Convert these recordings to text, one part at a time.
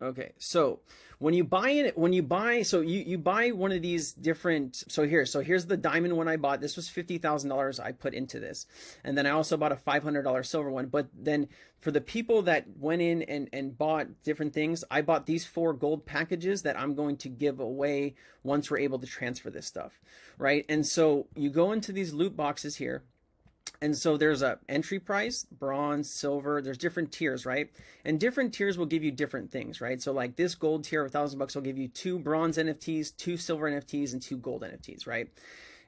Okay, so when you buy it, when you buy, so you, you buy one of these different, so here, so here's the diamond one I bought. This was $50,000 I put into this. And then I also bought a $500 silver one. But then for the people that went in and, and bought different things, I bought these four gold packages that I'm going to give away once we're able to transfer this stuff, right? And so you go into these loot boxes here and so there's a entry price, bronze, silver, there's different tiers, right? And different tiers will give you different things, right? So like this gold tier, a thousand bucks will give you two bronze NFTs, two silver NFTs, and two gold NFTs, right?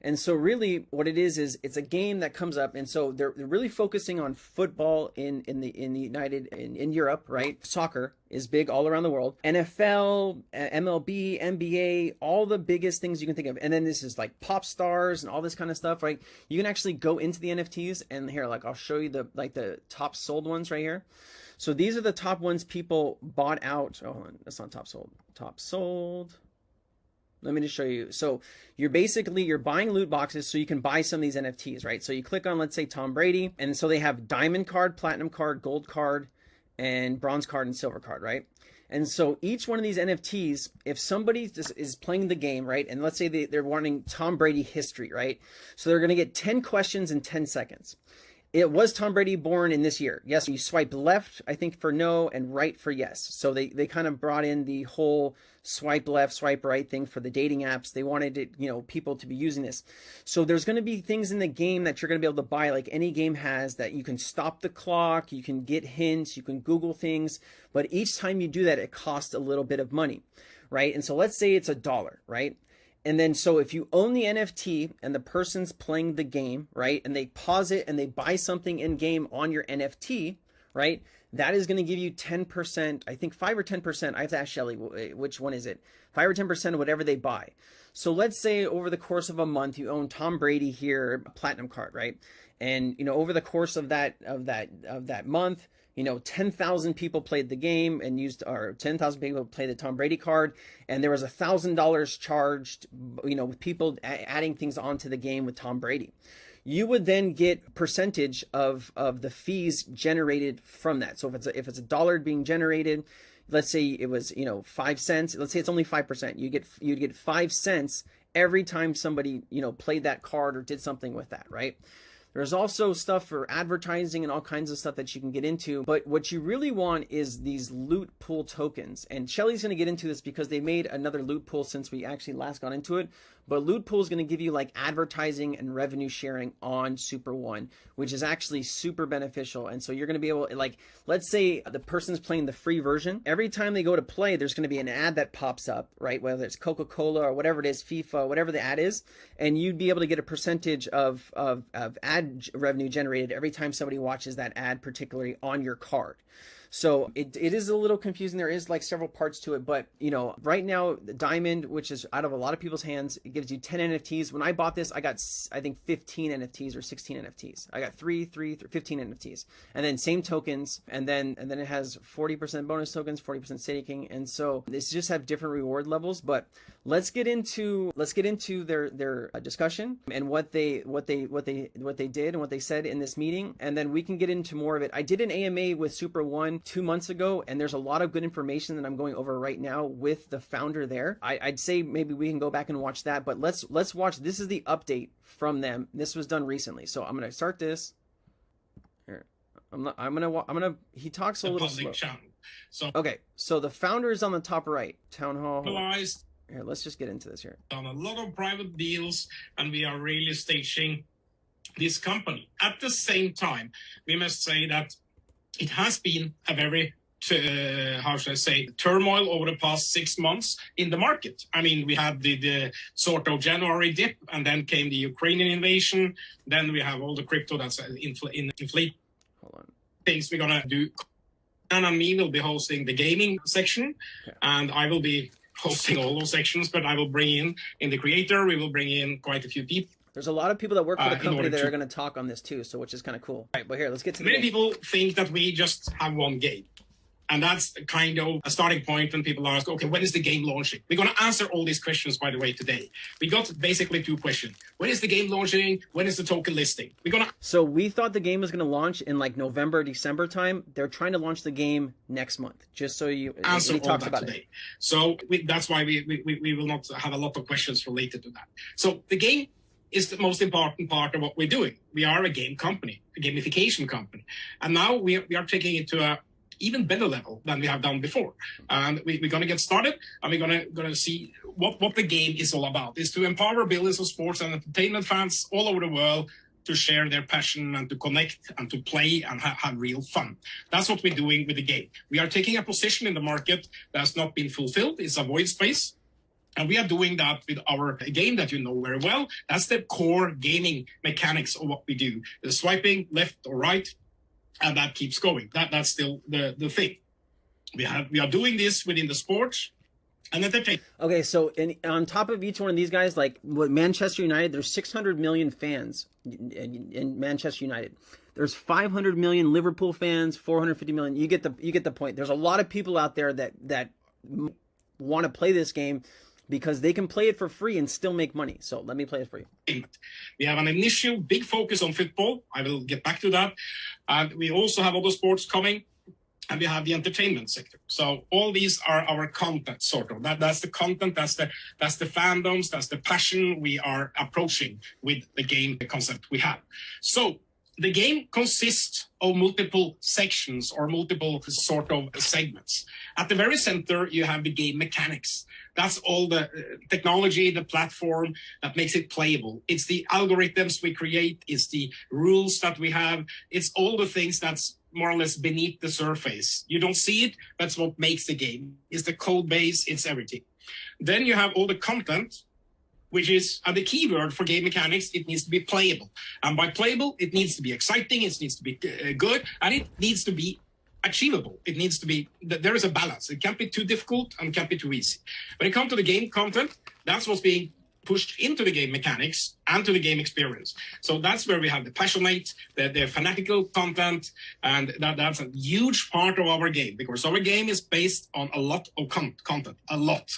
And so really what it is is it's a game that comes up and so they're, they're really focusing on football in in the in the United in, in Europe, right? Soccer is big all around the world. NFL, uh, MLB, NBA, all the biggest things you can think of. And then this is like pop stars and all this kind of stuff, right? You can actually go into the NFTs and here like I'll show you the like the top sold ones right here. So these are the top ones people bought out. Oh, that's not top sold. Top sold let me just show you. So you're basically, you're buying loot boxes so you can buy some of these NFTs, right? So you click on, let's say Tom Brady. And so they have diamond card, platinum card, gold card, and bronze card and silver card, right? And so each one of these NFTs, if somebody is playing the game, right, and let's say they, they're wanting Tom Brady history, right? So they're going to get 10 questions in 10 seconds. It was Tom Brady born in this year? Yes, you swipe left, I think, for no, and right for yes. So they, they kind of brought in the whole swipe left, swipe right thing for the dating apps. They wanted it, you know, people to be using this. So there's going to be things in the game that you're going to be able to buy, like any game has, that you can stop the clock, you can get hints, you can Google things, but each time you do that, it costs a little bit of money, right? And so let's say it's a dollar, right? And then, so if you own the NFT and the person's playing the game, right, and they pause it and they buy something in game on your NFT, right, that is going to give you 10%, I think 5 or 10%. I have to ask Shelly, eh, which one is it? 5 or 10% of whatever they buy. So let's say over the course of a month, you own Tom Brady here, a platinum card, right? And, you know, over the course of that, of that, of that month, you know, 10,000 people played the game and used, or 10,000 people played the Tom Brady card, and there was a thousand dollars charged, you know, with people adding things onto the game with Tom Brady. You would then get percentage of of the fees generated from that. So if it's a, if it's a dollar being generated, let's say it was you know five cents. Let's say it's only five percent. You get you'd get five cents every time somebody you know played that card or did something with that, right? There's also stuff for advertising and all kinds of stuff that you can get into. But what you really want is these loot pool tokens. And Shelly's going to get into this because they made another loot pool since we actually last got into it. But Loot Pool is going to give you like advertising and revenue sharing on Super One, which is actually super beneficial. And so you're going to be able, like, let's say the person's playing the free version. Every time they go to play, there's going to be an ad that pops up, right? Whether it's Coca Cola or whatever it is, FIFA, whatever the ad is, and you'd be able to get a percentage of of, of ad revenue generated every time somebody watches that ad, particularly on your card. So it, it is a little confusing. There is like several parts to it, but you know, right now the diamond, which is out of a lot of people's hands, it gives you 10 NFTs. When I bought this, I got, I think 15 NFTs or 16 NFTs. I got three, three, three 15 NFTs and then same tokens. And then, and then it has 40% bonus tokens, 40% staking. And so this just have different reward levels, but let's get into, let's get into their, their uh, discussion and what they, what they, what they, what they did and what they said in this meeting. And then we can get into more of it. I did an AMA with Super One two months ago, and there's a lot of good information that I'm going over right now with the founder there. I, would say maybe we can go back and watch that, but let's let's watch. This is the update from them. This was done recently, so I'm gonna start this. Here, I'm not, I'm gonna I'm gonna. He talks a the little slow. Channel. So okay, so the founder is on the top right. Town hall. Here, let's just get into this here. On a lot of private deals, and we are really staging this company. At the same time, we must say that it has been a very uh, how should I say, turmoil over the past six months in the market. I mean, we had the, the, sort of January dip, and then came the Ukrainian invasion. Then we have all the crypto that's infl- in inflate things we're gonna do. And me will be hosting the gaming section, okay. and I will be hosting all those sections. But I will bring in in the creator. We will bring in quite a few people there's a lot of people that work for the uh, company that to... are going to talk on this too, so which is kind of cool. All right, but here, let's get to many people think that we just have one game, And that's kind of a starting point when people ask, okay, when is the game launching? We're going to answer all these questions, by the way, today. We got basically two questions. When is the game launching? When is the token listing? We're going to. So we thought the game was going to launch in like November, December time. They're trying to launch the game next month, just so you. Answer all that today. It. So we, that's why we, we, we will not have a lot of questions related to that. So the game is the most important part of what we're doing. We are a game company, a gamification company. And now we, we are taking it to a even better level than we have done before. And we, are going to get started and we're going to, going to see what, what the game is all about. Is to empower billions of sports and entertainment fans all over the world to share their passion and to connect and to play and ha have real fun. That's what we're doing with the game. We are taking a position in the market that has not been fulfilled. It's a void space. And we are doing that with our game that you know very well. That's the core gaming mechanics of what we do. The swiping left or right, and that keeps going. That that's still the the thing. We have we are doing this within the sports. And they Okay, so in, on top of each one of these guys, like what Manchester United, there's 600 million fans in, in Manchester United. There's 500 million Liverpool fans, 450 million. You get the you get the point. There's a lot of people out there that that want to play this game because they can play it for free and still make money. So let me play it for you. We have an initial big focus on football. I will get back to that. And we also have other sports coming and we have the entertainment sector. So all these are our content sort of. That, that's the content, that's the that's the fandoms, that's the passion we are approaching with the game the concept we have. So the game consists of multiple sections or multiple sort of segments. At the very center, you have the game mechanics. That's all the uh, technology, the platform that makes it playable. It's the algorithms we create. It's the rules that we have. It's all the things that's more or less beneath the surface. You don't see it. That's what makes the game. It's the code base. It's everything. Then you have all the content, which is uh, the keyword for game mechanics. It needs to be playable. And by playable, it needs to be exciting. It needs to be uh, good. And it needs to be achievable. It needs to be, there is a balance. It can't be too difficult and can't be too easy. When it comes to the game content, that's what's being pushed into the game mechanics and to the game experience. So that's where we have the passionate, the, the fanatical content, and that, that's a huge part of our game because our game is based on a lot of con content, a lot.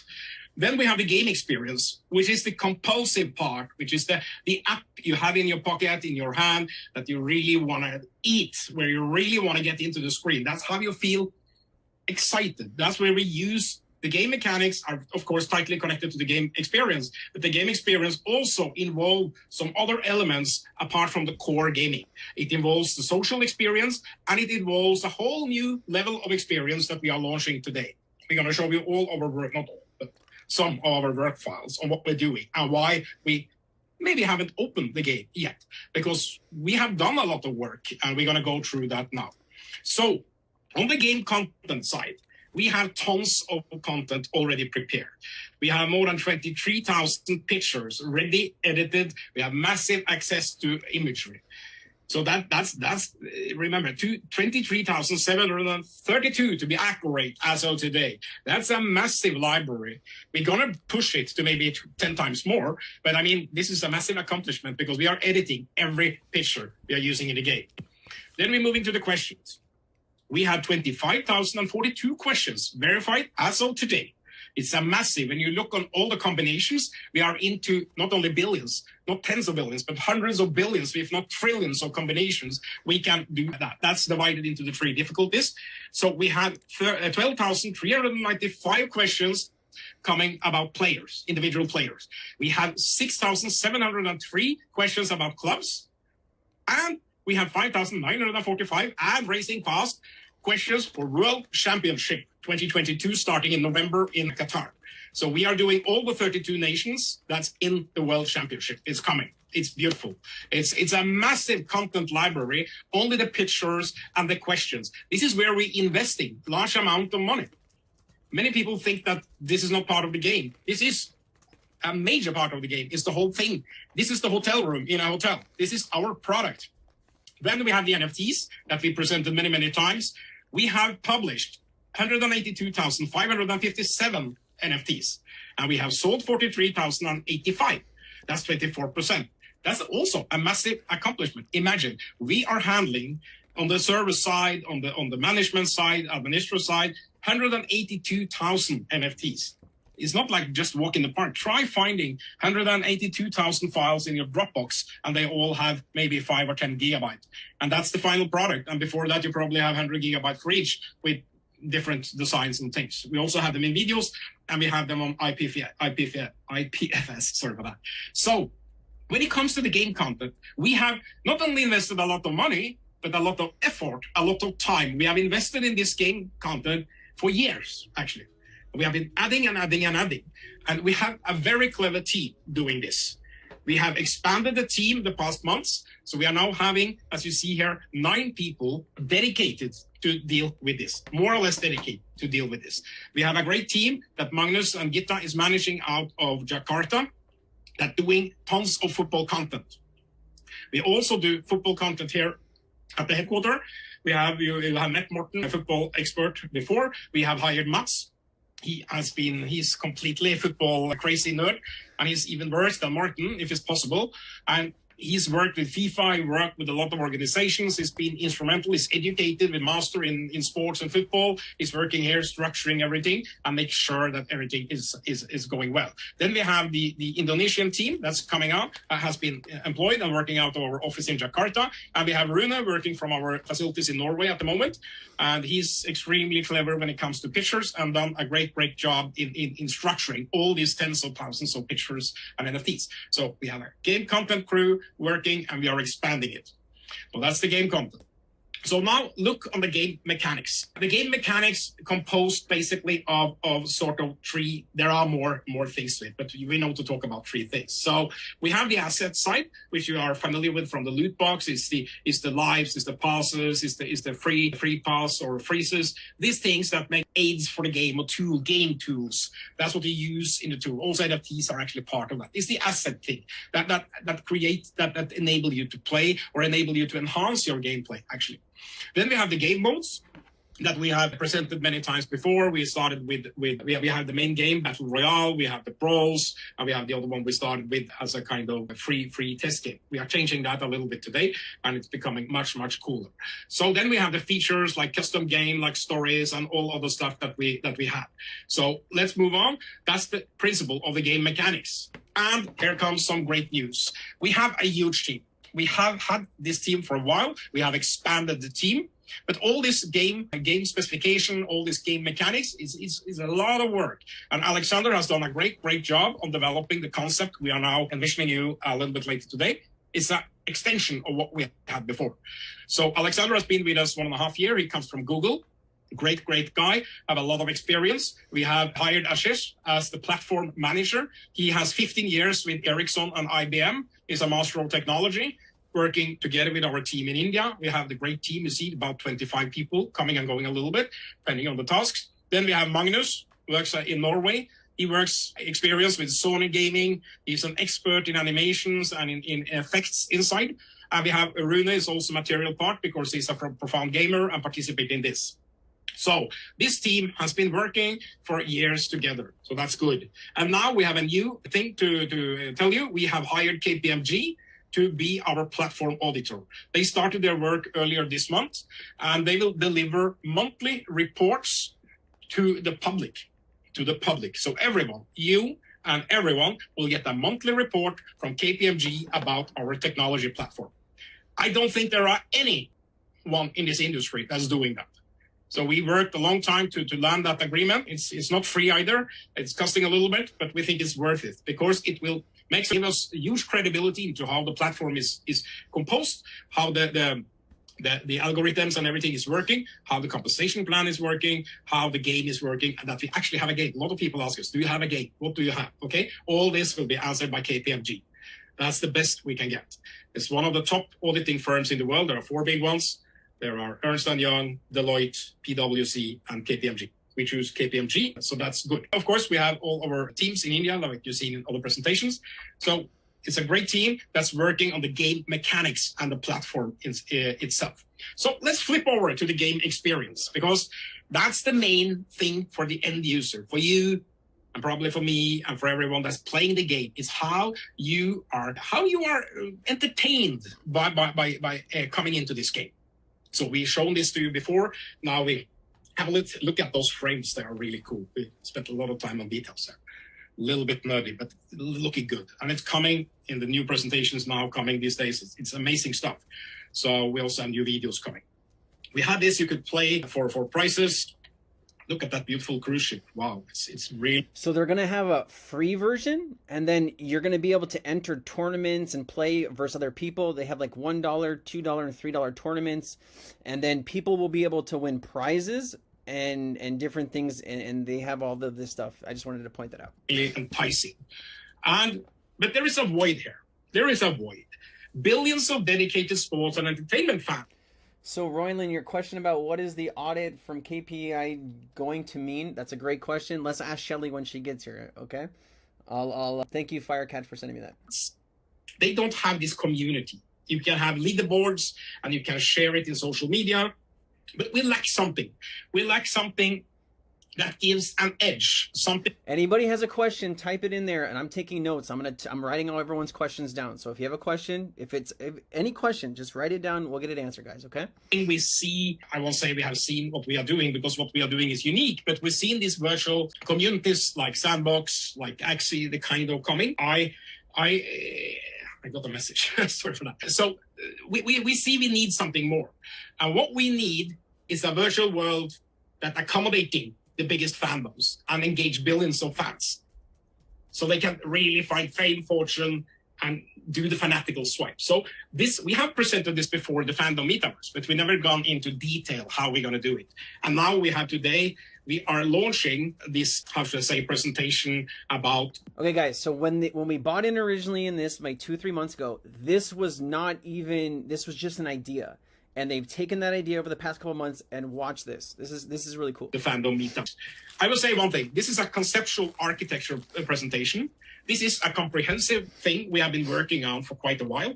Then we have the game experience, which is the compulsive part, which is the, the app you have in your pocket, in your hand, that you really want to eat, where you really want to get into the screen. That's how you feel excited. That's where we use the game mechanics are, of course, tightly connected to the game experience, but the game experience also involve some other elements apart from the core gaming. It involves the social experience and it involves a whole new level of experience that we are launching today. We're going to show you all our work, not all, some of our work files on what we're doing and why we maybe haven't opened the game yet because we have done a lot of work and we're going to go through that now. So on the game content side, we have tons of content already prepared. We have more than 23,000 pictures ready edited. We have massive access to imagery. So that that's that's eh, remember 23,732 to be accurate as of today. That's a massive library. We're gonna push it to maybe 10 times more, but I mean this is a massive accomplishment because we are editing every picture we are using in the game. Then we're moving to the questions. We have 25,042 questions verified as of today. It's a massive. When you look on all the combinations, we are into not only billions, not tens of billions, but hundreds of billions, if not trillions of combinations. We can do that. That's divided into the three difficulties. So we have uh, 12,395 questions coming about players, individual players. We have 6,703 questions about clubs, and we have 5,945 and racing fast questions for World Championship 2022 starting in November in Qatar. So we are doing all the 32 nations that's in the World Championship. It's coming. It's beautiful. It's it's a massive content library, only the pictures and the questions. This is where we're investing large amount of money. Many people think that this is not part of the game. This is a major part of the game. It's the whole thing. This is the hotel room in a hotel. This is our product. Then we have the NFTs that we presented many, many times. We have published 182,557 NFTs, and we have sold 43,085. That's 24%. That's also a massive accomplishment. Imagine we are handling on the service side, on the on the management side, administrative side, 182,000 NFTs. It's not like just walk in the park. Try finding 182,000 files in your Dropbox, and they all have maybe five or 10 gigabytes. And that's the final product. And before that, you probably have 100 gigabytes for each with different designs and things. We also have them in videos, and we have them on IPF, IPF, IPFS, sorry for that. So when it comes to the game content, we have not only invested a lot of money, but a lot of effort, a lot of time. We have invested in this game content for years, actually. We have been adding and adding and adding. And we have a very clever team doing this. We have expanded the team the past months. So we are now having, as you see here, nine people dedicated to deal with this, more or less dedicated to deal with this. We have a great team that Magnus and Gita is managing out of Jakarta that doing tons of football content. We also do football content here at the headquarters. We have you, have met Morten, a football expert before. We have hired Mats. He has been he's completely a football crazy nerd, and he's even worse than Morten if it's possible. And he's worked with FIFA, he worked with a lot of organizations, he's been instrumental, he's educated with master in, in sports and football, he's working here structuring everything and make sure that everything is, is, is going well. Then we have the, the Indonesian team that's coming out, uh, has been employed and working out of our office in Jakarta. And we have Rune working from our facilities in Norway at the moment. And he's extremely clever when it comes to pictures and done a great, great job in, in, in structuring all these tens of thousands of pictures and NFTs. So we have a game content crew, working and we are expanding it. So that's the game content. So now look on the game mechanics. The game mechanics composed basically of, of sort of three, there are more, more things to it, but we know to talk about three things. So we have the asset side, which you are familiar with from the loot box, is the is the lives, is the passes, is the is the free free pass or freezes, these things that make aids for the game or tool, game tools. That's what you use in the tool. Also NFTs are actually part of that. It's the asset thing that that that create that that enable you to play or enable you to enhance your gameplay actually. Then we have the game modes that we have presented many times before. We started with, with we, have, we have the main game, Battle Royale, we have the Brawls, and we have the other one we started with as a kind of free, free test game. We are changing that a little bit today, and it's becoming much, much cooler. So then we have the features like custom game, like stories, and all other stuff that we, that we have. So let's move on. That's the principle of the game mechanics. And here comes some great news. We have a huge team we have had this team for a while. We have expanded the team, but all this game, game specification, all this game mechanics is, is, is a lot of work. And Alexander has done a great, great job on developing the concept we are now envisioning you a little bit later today. It's an extension of what we had before. So Alexander has been with us one and a half year. He comes from Google great, great guy, have a lot of experience. We have hired Ashish as the platform manager. He has 15 years with Ericsson and IBM. He's a master of technology working together with our team in India. We have the great team, you see, about 25 people coming and going a little bit, depending on the tasks. Then we have Magnus, works uh, in Norway. He works experience with Sony Gaming. He's an expert in animations and in, in effects inside. And we have Rune is also material part because he's a profound gamer and participate in this. So this team has been working for years together. So that's good. And now we have a new thing to, to uh, tell you. We have hired KPMG to be our platform auditor. They started their work earlier this month, and they will deliver monthly reports to the public, to the public. So everyone, you and everyone will get a monthly report from KPMG about our technology platform. I don't think there are anyone in this industry that's doing that. So we worked a long time to, to land that agreement. It's, it's not free either. It's costing a little bit, but we think it's worth it because it will makes give us huge credibility into how the platform is is composed, how the, the the, the algorithms and everything is working, how the compensation plan is working, how the game is working, and that we actually have a game. A lot of people ask us, do you have a game? What do you have? Okay, all this will be answered by KPMG. That's the best we can get. It's one of the top auditing firms in the world. There are four big ones. There are Ernst & Young, Deloitte, PwC, and KPMG we choose KPMG, so that's good. Of course, we have all our teams in India, like you've seen in other presentations. So it's a great team that's working on the game mechanics and the platform in, uh, itself. So let's flip over to the game experience because that's the main thing for the end user, for you, and probably for me and for everyone that's playing the game is how you are how you are entertained by by by, by uh, coming into this game So we've shown this to you before. Now we have a look, at those frames. They are really cool. We spent a lot of time on details there. A little bit nerdy, but looking good. And it's coming in the new presentations now coming these days. It's, it's amazing stuff. So we'll send you videos coming. We had this you could play for, for prices look at that beautiful cruise ship. Wow, it's it's real. So they're gonna have a free version, and then you're gonna be able to enter tournaments and play versus other people. They have like one dollar, two dollar, and three dollar tournaments, and then people will be able to win prizes and and different things, and, and they have all of this stuff. I just wanted to point that out. Enticing, and but there is a void here. There is a void. Billions of dedicated sports and entertainment fans so, Royland, your question about what is the audit from KPI going to mean? That's a great question. Let's ask Shelly when she gets here, okay? I'll, I'll uh, thank you, Firecat, for sending me that. They don't have this community. You can have leaderboards and you can share it in social media, but we lack something. We lack something that gives an edge something anybody has a question type it in there and i'm taking notes i'm gonna t- i'm writing all everyone's questions down so if you have a question if it's if any question just write it down we'll get it answered guys okay we see i won't say we have seen what we are doing because what we are doing is unique but we've seen these virtual communities like sandbox like axie the kind of coming i i I got a message. Sorry for that. So uh, we, we, we see we need something more. And what we need is a virtual world that accommodating the biggest fandoms and engage billions of fans. So they can really find fame, fortune, and do the fanatical swipe. So this we have presented this before the fandom metaverse, but we never gone into detail how we're going to do it. And now we have today we are launching this how should I say presentation about. Okay, guys. So when the, when we bought in originally in this like two three months ago, this was not even this was just an idea and they've taken that idea over the past couple months and watch this. This is this is really cool. The fandom meetups. I will say one thing. This is a conceptual architecture uh, presentation. This is a comprehensive thing we have been working on for quite a while.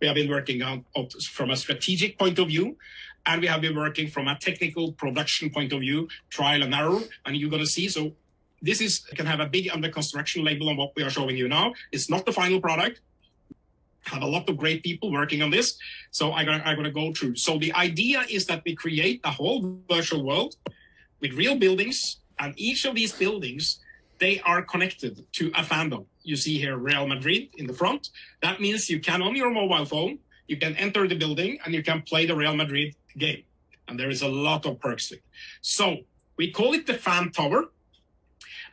We have been working on oh, from a strategic point of view, and we have been working from a technical production point of view, trial and error. And you're going to see. So this is can have a big under construction label on what we are showing you now. It's not the final product have a lot of great people working on this. So I'm gonna, I'm gonna go through. So the idea is that we create a whole virtual world with real buildings, and each of these buildings, they are connected to a fandom. You see here Real Madrid in the front. That means you can on your mobile phone, you can enter the building and you can play the Real Madrid game. And there is a lot of perks to it. So we call it the fan tower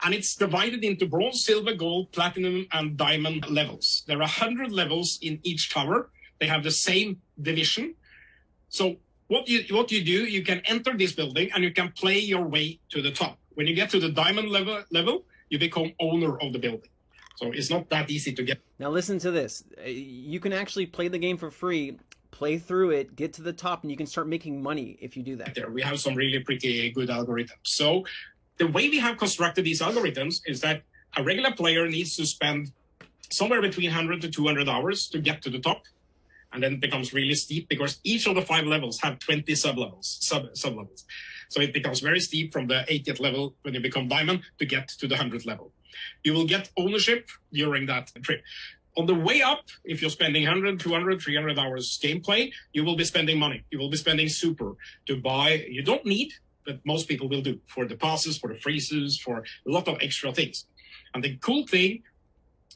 and it's divided into bronze, silver, gold, platinum, and diamond levels. There are 100 levels in each tower. They have the same division. So what you what you do, you can enter this building and you can play your way to the top. When you get to the diamond level, level you become owner of the building. So it's not that easy to get. Now listen to this. Uh, you can actually play the game for free play through it, get to the top, and you can start making money if you do that. There, we have some really pretty good algorithms. So the way we have constructed these algorithms is that a regular player needs to spend somewhere between 100 to 200 hours to get to the top. And then it becomes really steep because each of the five levels have 20 sub-levels, sub, sub-levels. So it becomes very steep from the 80th level when you become diamond to get to the 100th level. You will get ownership during that trip. On the way up, if you're spending 100, 200, 300 hours gameplay, you will be spending money. You will be spending super to buy. You don't need that most people will do for the passes, for the freezes, for a lot of extra things. And the cool thing,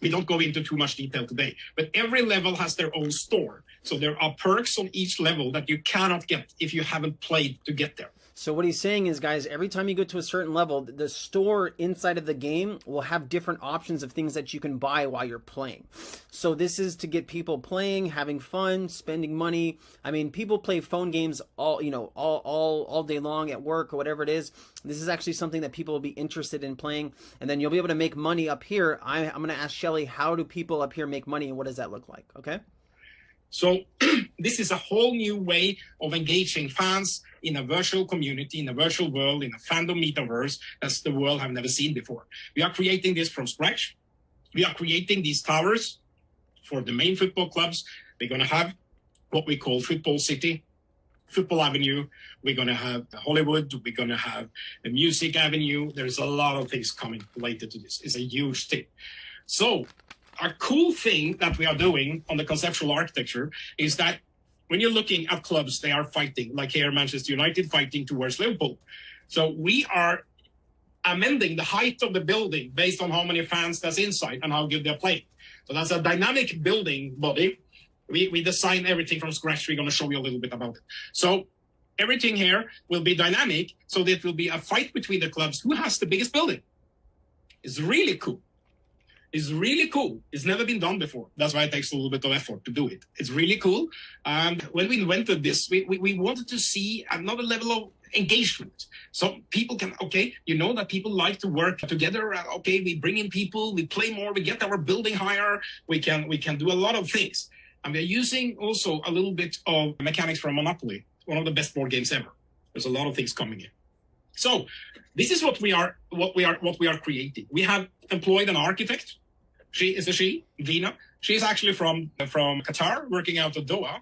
we don't go into too much detail today, but every level has their own store. So there are perks on each level that you cannot get if you haven't played to get there. So what he's saying is, guys, every time you go to a certain level, the store inside of the game will have different options of things that you can buy while you're playing. So this is to get people playing, having fun, spending money. I mean, people play phone games all, you know, all, all, all day long at work or whatever it is. This is actually something that people will be interested in playing. And then you'll be able to make money up here. I, I'm going to ask Shelly, how do people up here make money and what does that look like? Okay. So this is a whole new way of engaging fans in a virtual community, in a virtual world, in a fandom metaverse that's the world have never seen before. We are creating this from scratch. We are creating these towers for the main football clubs. We're going to have what we call Football City, Football Avenue. We're going to have Hollywood. We're going to have the Music Avenue. There's a lot of things coming related to this. It's a huge thing. So a cool thing that we are doing on the conceptual architecture is that when you're looking at clubs, they are fighting, like here, Manchester United fighting towards Liverpool. So we are amending the height of the building based on how many fans that's inside and how good they're playing. So that's a dynamic building body. We, we design everything from scratch. We're going to show you a little bit about it. So everything here will be dynamic. So there will be a fight between the clubs. Who has the biggest building? It's really cool. It's really cool. It's never been done before. That's why it takes a little bit of effort to do it. It's really cool. And when we invented this, we, we, we wanted to see another level of engagement. So people can, okay, you know that people like to work together. Uh, okay, we bring in people, we play more, we get our building higher. We can, we can do a lot of things. And we're using also a little bit of mechanics from Monopoly, one of the best board games ever. There's a lot of things coming in. So this is what we are, what we are, what we are creating. We have employed an architect. She is a she, Vina. She is actually from from Qatar, working out of Doha,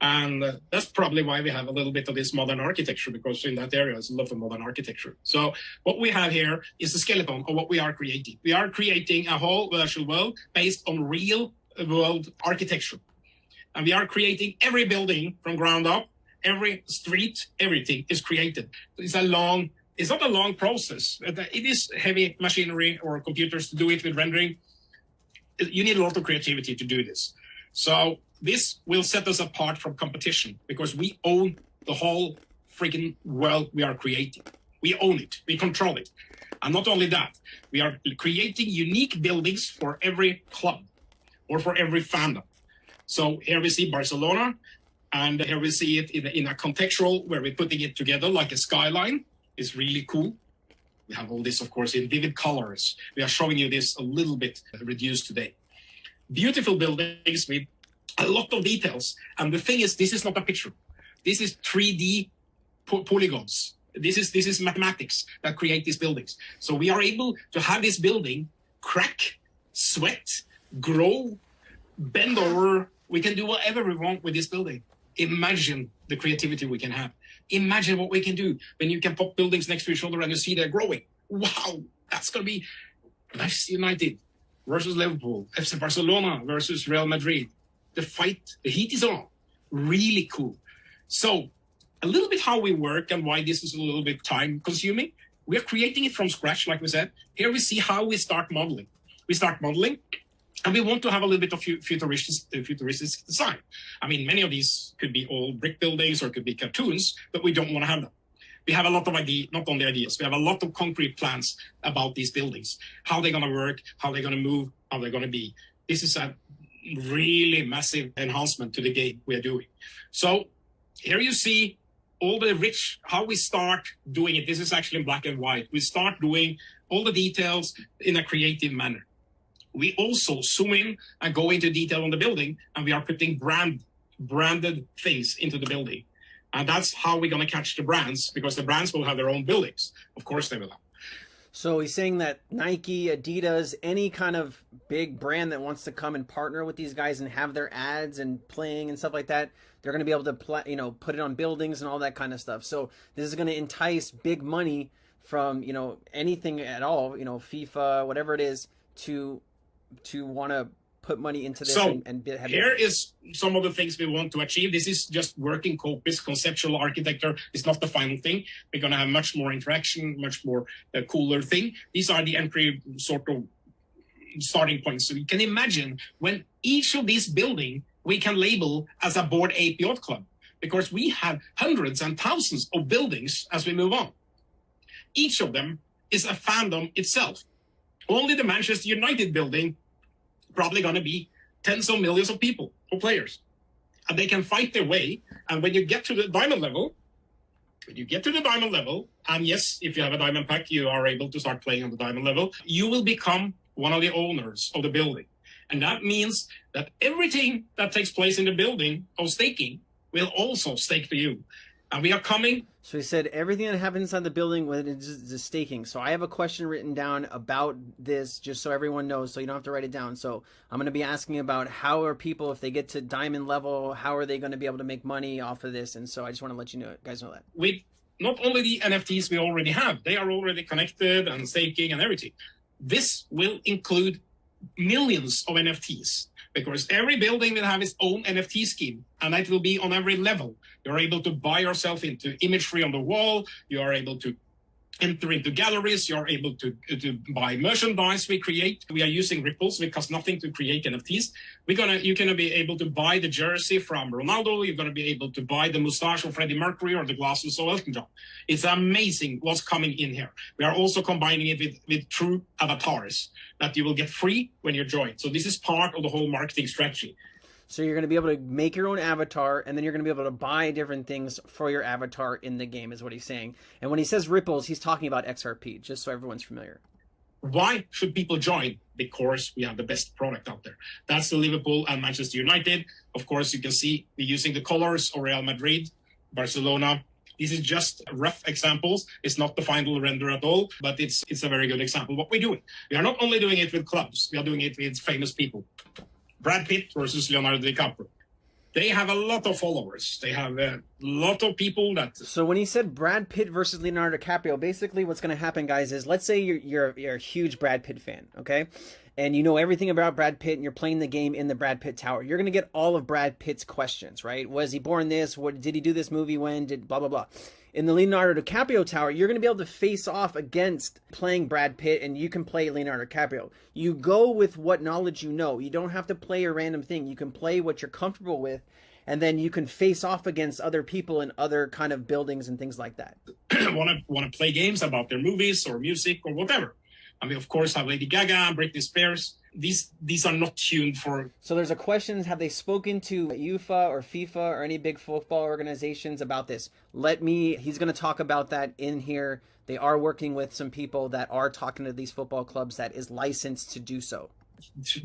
and uh, that's probably why we have a little bit of this modern architecture because in that area there's a lot of modern architecture. So what we have here is the skeleton of what we are creating. We are creating a whole virtual world based on real world architecture. And we are creating every building from ground up, every street, everything is created. It's a long, it's not a long process. It is heavy machinery or computers to do it with rendering. You need a lot of creativity to do this. So this will set us apart from competition because we own the whole freaking world we are creating. We own it, we control it. And not only that, we are creating unique buildings for every club or for every fandom. So here we see Barcelona, and here we see it in a, in a contextual where we're putting it together like a skyline. It's really cool. We have all this, of course, in vivid colors. We are showing you this a little bit reduced today. Beautiful buildings with a lot of details. And the thing is, this is not a picture. This is 3D po polygons. This is, this is mathematics that create these buildings. So we are able to have this building crack, sweat, grow, bend over. We can do whatever we want with this building. Imagine the creativity we can have. Imagine what we can do when you can pop buildings next to each other and you see they're growing. Wow, that's going to be Manchester United versus Liverpool, FC Barcelona versus Real Madrid. The fight, the heat is on. Really cool. So a little bit how we work and why this is a little bit time consuming. We are creating it from scratch, like we said. Here we see how we start modeling. We start modeling and we want to have a little bit of futuristic, uh, futuristic design. I mean, many of these could be all brick buildings or could be cartoons, but we don't want to have them. We have a lot of ideas, not only ideas, we have a lot of concrete plans about these buildings, how they're going to work, how they're going to move, how they're going to be. This is a really massive enhancement to the game we are doing. So here you see all the rich, how we start doing it. This is actually in black and white. We start doing all the details in a creative manner we also zoom in and go into detail on the building and we are putting brand branded things into the building. And that's how we're going to catch the brands because the brands will have their own buildings. Of course they will have. So he's saying that Nike, Adidas, any kind of big brand that wants to come and partner with these guys and have their ads and playing and stuff like that, they're going to be able to play, you know, put it on buildings and all that kind of stuff. So this is going to entice big money from, you know, anything at all, you know, FIFA, whatever it is to to want to put money into this so and, and have here it. is some of the things we want to achieve. This is just working copies conceptual architecture. Is not the final thing. We're going to have much more interaction much more uh, cooler thing. These are the entry sort of starting points. So you can imagine when each of these building we can label as a Bored Ape Yacht Club because we have hundreds and thousands of buildings as we move on. Each of them is a fandom itself. Only the Manchester United building probably going to be tens of millions of people or players. And they can fight their way. And when you get to the diamond level, when you get to the diamond level, and yes, if you have a diamond pack, you are able to start playing on the diamond level, you will become one of the owners of the building. And that means that everything that takes place in the building of staking will also stake to you. And we are coming so he said everything that happens inside the building when it's the staking. So I have a question written down about this, just so everyone knows, so you don't have to write it down. So I'm going to be asking about how are people, if they get to diamond level, how are they going to be able to make money off of this? And so I just want to let you know, guys know that. With not only the NFTs we already have, they are already connected and staking and everything. This will include millions of NFTs because every building will have its own NFT scheme and that will be on every level. You're able to buy yourself into imagery on the wall. You are able to enter into galleries. You're able to, to buy merchandise we create. We are using ripples. It costs nothing to create NFTs. We're gonna, you're gonna be able to buy the jersey from Ronaldo. You're gonna be able to buy the mustache of Freddie Mercury or the glasses of Elton John. It's amazing what's coming in here. We are also combining it with, with true avatars that you will get free when you join. So this is part of the whole marketing strategy. So you're going to be able to make your own avatar, and then you're going to be able to buy different things for your avatar in the game, is what he's saying. And when he says ripples, he's talking about XRP, just so everyone's familiar. Why should people join? Because we have the best product out there. That's the Liverpool and Manchester United. Of course, you can see we're using the colors of Real Madrid, Barcelona. This is just rough examples. It's not the final render at all, but it's it's a very good example what we're doing. We are not only doing it with clubs, we are doing it with famous people. Brad Pitt versus Leonardo DiCaprio. They have a lot of followers. They have a lot of people that. So when he said Brad Pitt versus Leonardo DiCaprio, basically what's going to happen, guys, is let's say you're, you're you're a huge Brad Pitt fan, okay, and you know everything about Brad Pitt, and you're playing the game in the Brad Pitt Tower. You're going to get all of Brad Pitt's questions, right? Was he born this? What did he do this movie when? Did blah blah blah in the Leonardo DiCaprio Tower, you're going to be able to face off against playing Brad Pitt and you can play Leonardo DiCaprio. You go with what knowledge you know. You don't have to play a random thing. You can play what you're comfortable with and then you can face off against other people in other kind of buildings and things like that. want to want to play games about their movies or music or whatever. I mean, of course, I have Lady Gaga, Britney Spears. These these are not tuned for. So there's a question: Have they spoken to UEFA or FIFA or any big football organizations about this? Let me. He's going to talk about that in here. They are working with some people that are talking to these football clubs that is licensed to do so.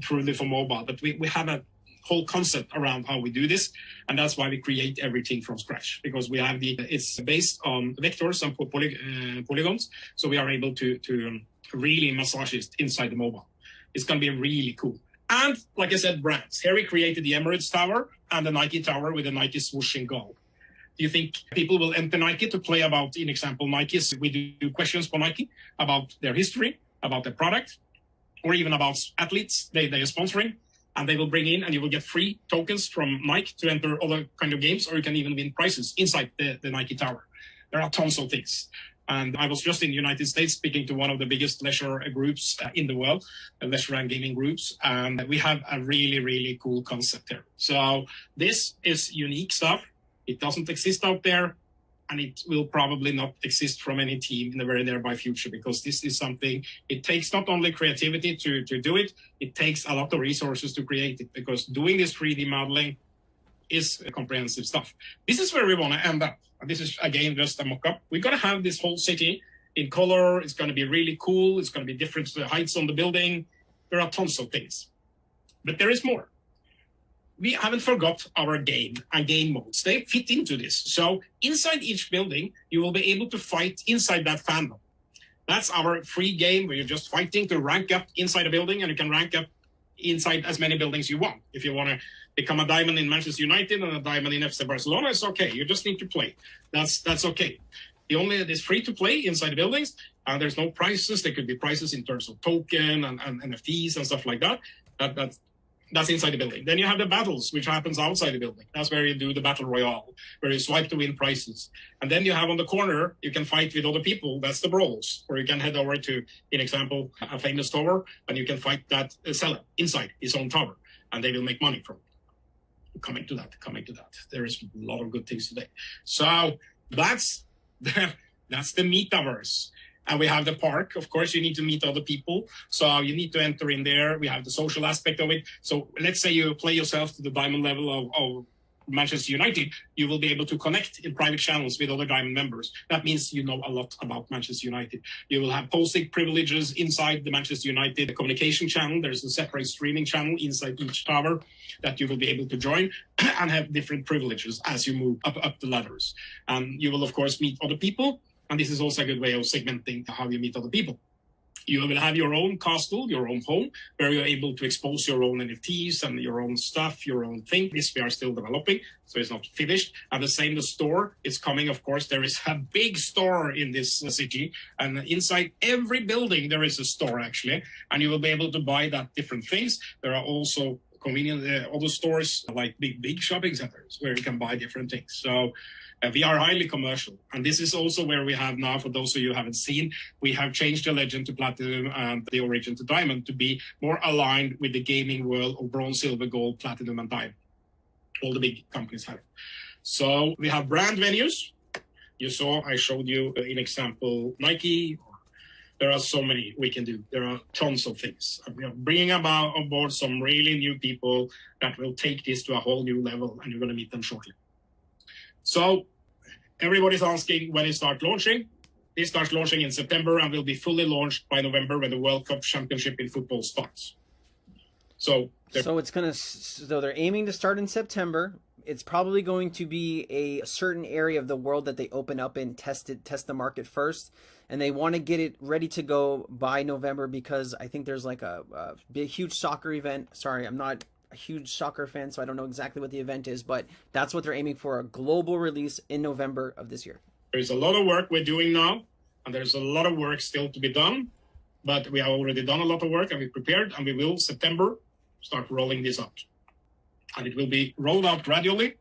Truly for mobile, but we, we have a whole concept around how we do this and that's why we create everything from scratch because we have the it's based on vectors and poly, uh, polygons so we are able to to um, really massages inside the mobile. It's going to be really cool. And like I said, brands. Harry created the Emirates Tower and the Nike Tower with the Nike swoosh in gold. Do you think people will enter Nike to play about, in example, Nike's? We do questions for Nike about their history, about their product, or even about athletes they, they are sponsoring. And they will bring in and you will get free tokens from Nike to enter other kind of games, or you can even win prizes inside the, the Nike Tower. There are tons of things. And I was just in the United States speaking to one of the biggest leisure groups uh, in the world, leisure and gaming groups. And we have a really, really cool concept here. So this is unique stuff. It doesn't exist out there and it will probably not exist from any team in the very nearby future because this is something it takes not only creativity to, to do it it takes a lot of resources to create it because doing this 3d modeling is comprehensive stuff this is where we want to end up this is again just a mock-up. We're gonna have this whole city in color. It's gonna be really cool. It's gonna be different heights on the building. There are tons of things, but there is more. We haven't forgot our game and game modes. They fit into this. So inside each building, you will be able to fight inside that fandom. That's our free game where you're just fighting to rank up inside a building and you can rank up inside as many buildings you want. If you want to become a diamond in Manchester United and a diamond in FC Barcelona, it's okay. You just need to play. That's that's okay. The only it's free to play inside the buildings. Uh, there's no prices. There could be prices in terms of token and, and NFTs and stuff like that. That that's that's inside the building. Then you have the battles, which happens outside the building. That's where you do the battle royale, where you swipe to win prizes. And then you have on the corner, you can fight with other people. That's the brawls, or you can head over to, in example, a famous tower, and you can fight that uh, seller inside his own tower, and they will make money from it coming to that, coming to that. There is a lot of good things today. So that's the, that's the metaverse. And we have the park. Of course, you need to meet other people. So you need to enter in there. We have the social aspect of it. So let's say you play yourself to the diamond level of, of Manchester United, you will be able to connect in private channels with other Diamond members. That means you know a lot about Manchester United. You will have posting privileges inside the Manchester United communication channel. There's a separate streaming channel inside each tower that you will be able to join and have different privileges as you move up, up the ladders. And you will, of course, meet other people. And this is also a good way of segmenting how you meet other people. You will have your own castle, your own home, where you're able to expose your own NFTs and your own stuff, your own thing. This we are still developing, so it's not finished. And the same, the store is coming. Of course, there is a big store in this city, and inside every building there is a store actually, and you will be able to buy that different things. There are also convenient uh, other stores like big big shopping centers where you can buy different things. So we are highly commercial, and this is also where we have now. For those of you who haven't seen, we have changed the legend to platinum and the origin to diamond to be more aligned with the gaming world of bronze, silver, gold, platinum, and diamond. All the big companies have. So we have brand venues. You saw I showed you uh, an example Nike there are so many we can do. There are tons of things. We are bringing about on board some really new people that will take this to a whole new level, and you're going to meet them shortly. So everybody's asking when it starts launching. It starts launching in September and will be fully launched by November when the World Cup Championship in football starts. So, so it's gonna. So they're aiming to start in September. It's probably going to be a certain area of the world that they open up and test it, test the market first and they want to get it ready to go by November because I think there's like a, a big, huge soccer event. Sorry, I'm not a huge soccer fan, so I don't know exactly what the event is, but that's what they're aiming for a global release in November of this year. There's a lot of work we're doing now, and there's a lot of work still to be done, but we have already done a lot of work and we prepared, and we will September start rolling this out. And it will be rolled out gradually,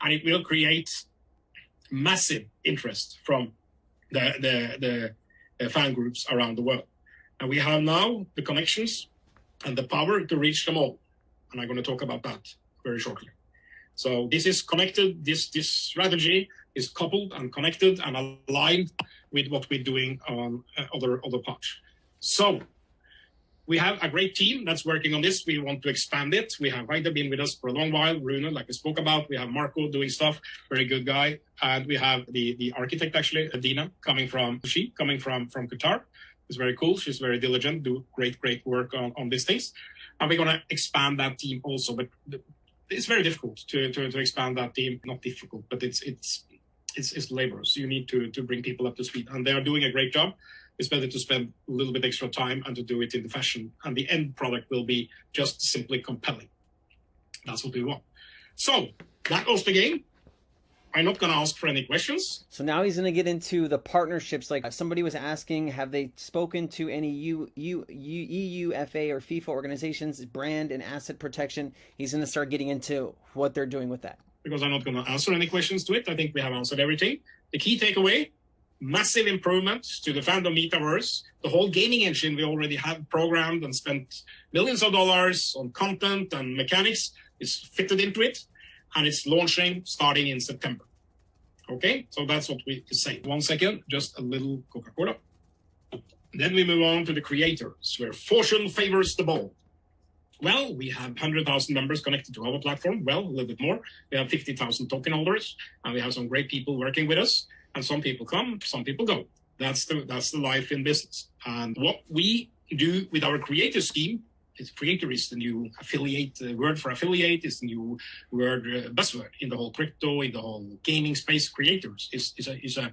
and it will create massive interest from the, the, the fan groups around the world. And we have now the connections and the power to reach them all. And I'm going to talk about that very shortly. So this is connected, this, this strategy is coupled and connected and aligned with what we're doing on uh, other, other parts. So we have a great team that's working on this. We want to expand it. We have Heide been with us for a long while. Rune, like we spoke about. We have Marco doing stuff, very good guy. And we have the, the architect, actually, Adina, coming from, she coming from, from Qatar. It's very cool. She's very diligent, do great, great work on, on these things. And we're going to expand that team also. But it's very difficult to, to, to expand that team. Not difficult, but it's, it's, it's, it's labor. So you need to, to bring people up to speed. And they are doing a great job it's better to spend a little bit extra time and to do it in the fashion. And the end product will be just simply compelling. That's what we want. So that was the game. I'm not going to ask for any questions. So now he's going to get into the partnerships. Like somebody was asking, have they spoken to any U, U, U, UEFA or FIFA organizations, brand and asset protection? He's going to start getting into what they're doing with that. Because I'm not going to answer any questions to it. I think we have answered everything. The key takeaway massive improvements to the fandom metaverse. The whole gaming engine we already have programmed and spent millions of dollars on content and mechanics is fitted into it, and it's launching starting in September. Okay, so that's what we say. One second, just a little Coca-Cola. Then we move on to the creators, where fortune favors the bold. Well, we have 100,000 members connected to our platform. Well, a little bit more. We have 50,000 token holders, and we have some great people working with us and some people come, some people go. That's the that's the life in business. And what we do with our creator scheme creator is the new affiliate uh, word for affiliate is the new word uh, buzzword in the whole crypto in the whole gaming space. Creators is is a is a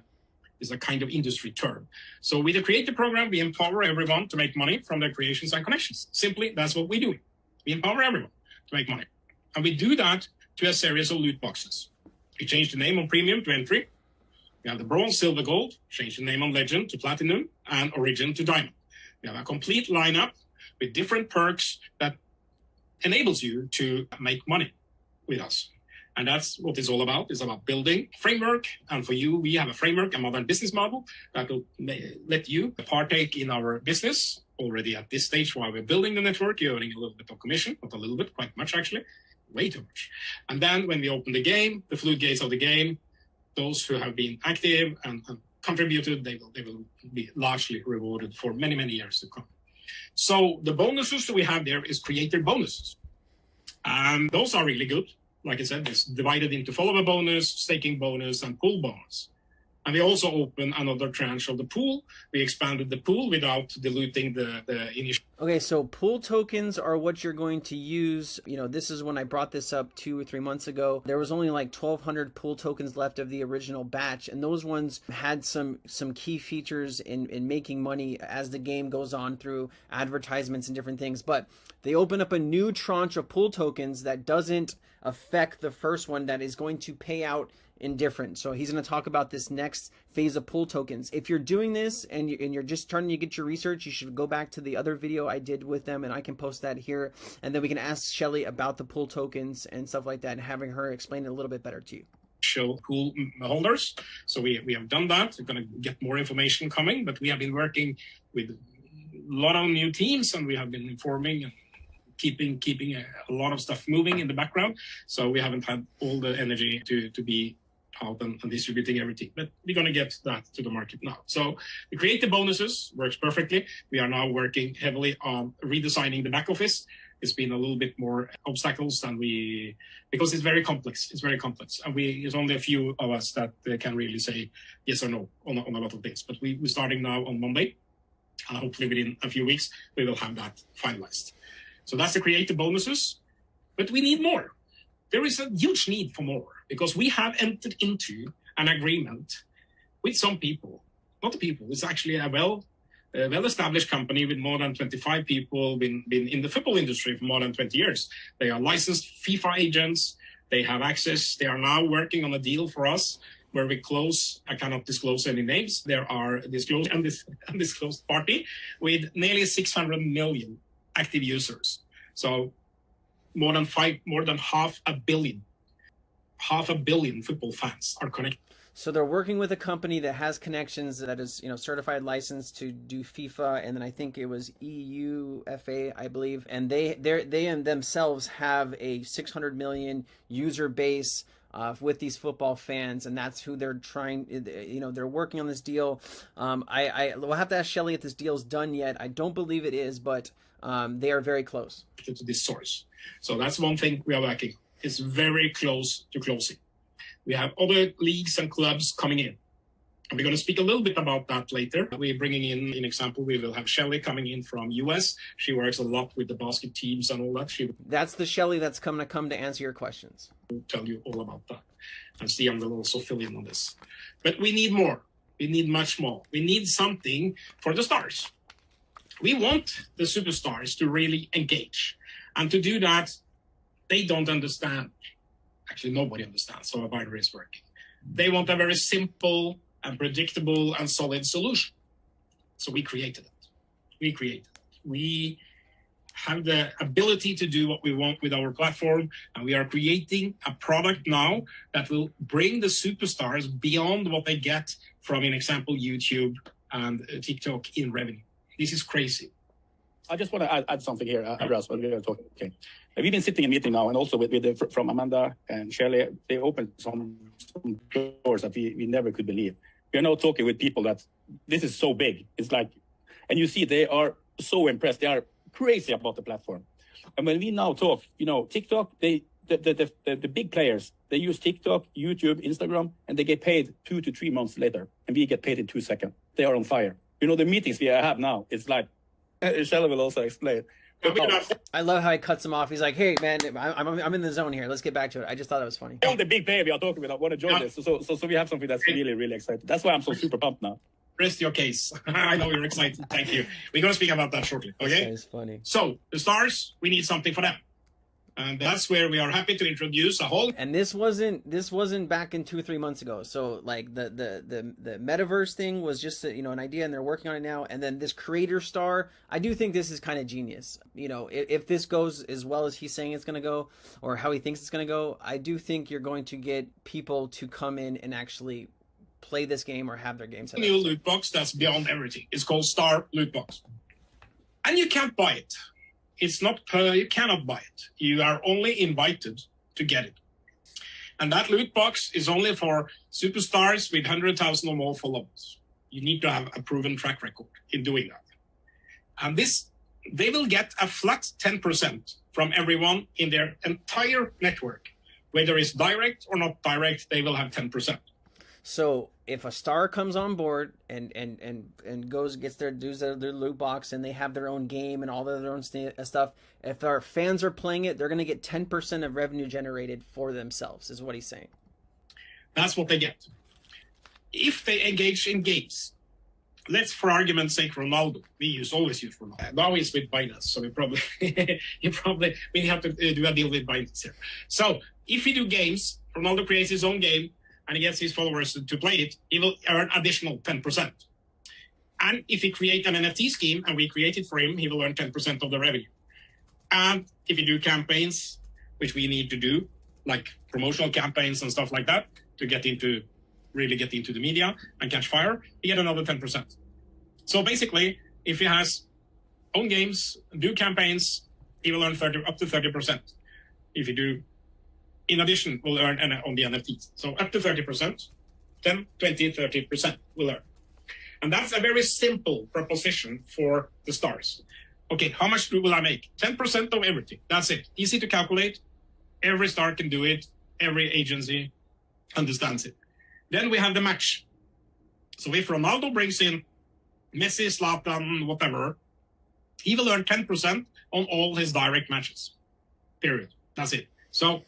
is a kind of industry term. So with the creator program, we empower everyone to make money from their creations and connections. Simply, that's what we do. We empower everyone to make money. And we do that to a series of loot boxes. We change the name on premium to entry. We have the bronze, silver, gold, change the name on legend to platinum, and origin to diamond. We have a complete lineup with different perks that enables you to make money with us. And that's what it's all about. It's about building framework. And for you, we have a framework, a modern business model that will let you partake in our business already at this stage while we're building the network. You're earning a little bit of commission, not a little bit, quite much actually, way too much. And then when we open the game, the floodgates of the game, those who have been active and, and contributed, they will, they will be largely rewarded for many, many years to come. So the bonuses that we have there is creator bonuses. And those are really good. Like I said, it's divided into follower bonus, staking bonus, and pool bonus. And we also opened another tranche of the pool. We expanded the pool without diluting the, the initial. Okay, so pool tokens are what you're going to use. You know, this is when I brought this up two or three months ago. There was only like 1,200 pool tokens left of the original batch, and those ones had some some key features in in making money as the game goes on through advertisements and different things. But they open up a new tranche of pool tokens that doesn't affect the first one that is going to pay out indifferent. So he's going to talk about this next phase of pool tokens. If you're doing this and, you, and you're just starting to get your research, you should go back to the other video I did with them and I can post that here. And then we can ask Shelly about the pool tokens and stuff like that and having her explain it a little bit better to you show pool holders. So we, we have done that. We're going to get more information coming, but we have been working with a lot of new teams and we have been informing and keeping keeping a, a, lot of stuff moving in the background. So we haven't had all the energy to to be out and, and distributing everything. But we're going to get that to the market now. So the creative bonuses works perfectly. We are now working heavily on redesigning the back office. It's been a little bit more obstacles than we because it's very complex. It's very complex, and we there's only a few of us that uh, can really say yes or no on, on a lot of things. But we, we're starting now on Monday. Uh, hopefully within a few weeks we will have that finalized. So that's the creative bonuses, but we need more. There is a huge need for more because we have entered into an agreement with some people, not the people, it's actually a well a well-established company with more than 25 people, been, been in the football industry for more than 20 years. They are licensed FIFA agents. They have access. They are now working on a deal for us where we close, I cannot disclose any names. There are disclosed and undisclosed party with nearly 600 million active users. So more than five, more than half a billion, half a billion football fans are connected. So they're working with a company that has connections that is, you know, certified license to do FIFA, and then I think it was UEFA, I believe, and they they they themselves have a 600 million user base. Uh, with these football fans, and that's who they're trying. You know, they're working on this deal. Um, I, I will have to ask Shelly if this deal's done yet. I don't believe it is, but um, they are very close to this source. So that's one thing we are working. It's very close to closing. We have other leagues and clubs coming in. And we're going to speak a little bit about that later. We're bringing in, in example, we will have Shelly coming in from US. She works a lot with the basket teams and all that. She That's the Shelly that's coming to come to answer your questions. will tell you all about that. And Stian will also fill in on this. But we need more. We need much more. We need something for the stars we want the superstars to really engage. And to do that, they don't understand. Actually, nobody understands how a binary is working. They want a very simple and predictable and solid solution. So we created it. We created it. We have the ability to do what we want with our platform. And we are creating a product now that will bring the superstars beyond what they get from, an example, YouTube and TikTok in revenue. This is crazy. I just want to add, add something here, uh, when we are talking. Okay. We've been sitting in meeting now, and also with, with the, from Amanda and Shirley, they opened some, some doors that we, we never could believe. We are now talking with people that this is so big. It's like, and you see, they are so impressed. They are crazy about the platform. And when we now talk, you know, TikTok, they the, the, the, the, big players, they use TikTok, YouTube, Instagram, and they get paid two to three months later. And we get paid in two seconds. They are on fire you know, the meetings we have now, it's like, Shella will also explain. Oh. I love how he cuts him off. He's like, "Hey, man, I'm, I'm, I'm in the zone here. Let's get back to it." I just thought it was funny. All the big player we are talking about, I want to join yeah. this. So, so, so we have something that's really, really exciting. That's why I'm so super pumped now. Rest your case. I know you're excited. Thank you. We're going to speak about that shortly. Okay. It's funny. So the stars, we need something for them and that's where we are happy to introduce a whole and this wasn't this wasn't back in two or three months ago. So like the the the, the metaverse thing was just a, you know an idea and they're working on it now. And then this creator star i do think this is kind of genius. You know if, if this goes as well as he's saying it's going to go or how he thinks it's going to go i do think you're going to get people to come in and actually play this game or have their game set new loot box that's beyond everything. It's called star loot box. And you can't buy it it's not per, you cannot buy it. You are only invited to get it. And that loot box is only for superstars with 100,000 or more followers. You need to have a proven track record in doing that. And this, they will get a flat 10% from everyone in their entire network. Whether it's direct or not direct, they will have 10%. So if a star comes on board and and and and goes gets their dues their, their loot box and they have their own game and all their own uh, stuff, if our fans are playing it, they're going to get ten percent of revenue generated for themselves. Is what he's saying. That's what they get. If they engage in games, let's for argument's sake, Ronaldo. We use always use Ronaldo. Now he's with Binance, so we probably you probably we have to uh, do a deal with Binance here. So if we do games, Ronaldo creates his own game and he gets his followers to, play it, he will earn additional 10%. And if he create an NFT scheme and we create it for him, he will earn 10% of the revenue. And if you do campaigns, which we need to do, like promotional campaigns and stuff like that, to get into really get into the media and catch fire, you get another 10%. So basically, if he has own games, do campaigns, he will earn 30, up to 30%. If you do, in addition, will earn on the NFTs. So up to 30%, 10, 20, 30% will earn. And that's a very simple proposition for the stars. Okay, how much will I make? 10% of everything. That's it. Easy to calculate. Every star can do it. Every agency understands it. Then we have the match. So if Ronaldo brings in Messi, Zlatan, whatever, he will earn 10% on all his direct matches. Period. That's it. So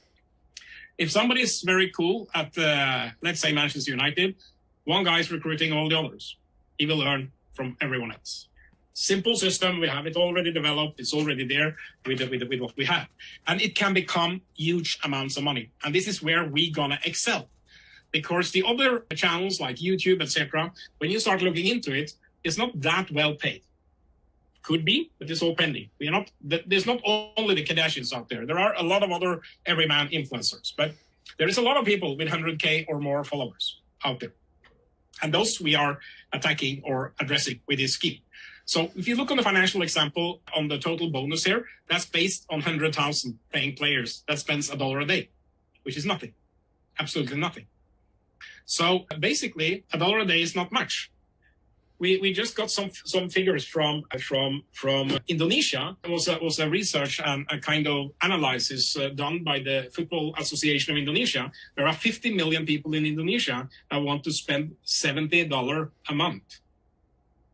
if somebody is very cool at, uh, let's say, Manchester United, one guy is recruiting all the others. He will learn from everyone else. Simple system. We have it already developed. It's already there with, with, with what we have. And it can become huge amounts of money. And this is where we're gonna excel. Because the other channels like YouTube, etc., when you start looking into it, it's not that well paid. Could be, but it's all pending. We are not. There's not only the Kardashians out there. There are a lot of other everyman influencers, but there is a lot of people with 100k or more followers out there, and those we are attacking or addressing with this scheme. So if you look on the financial example on the total bonus here, that's based on 100,000 paying players that spends a dollar a day, which is nothing, absolutely nothing. So basically, a dollar a day is not much we, we just got some some figures from from from Indonesia. It was a, was a research and a kind of analysis uh, done by the Football Association of Indonesia. There are 50 million people in Indonesia that want to spend 70 dollar a month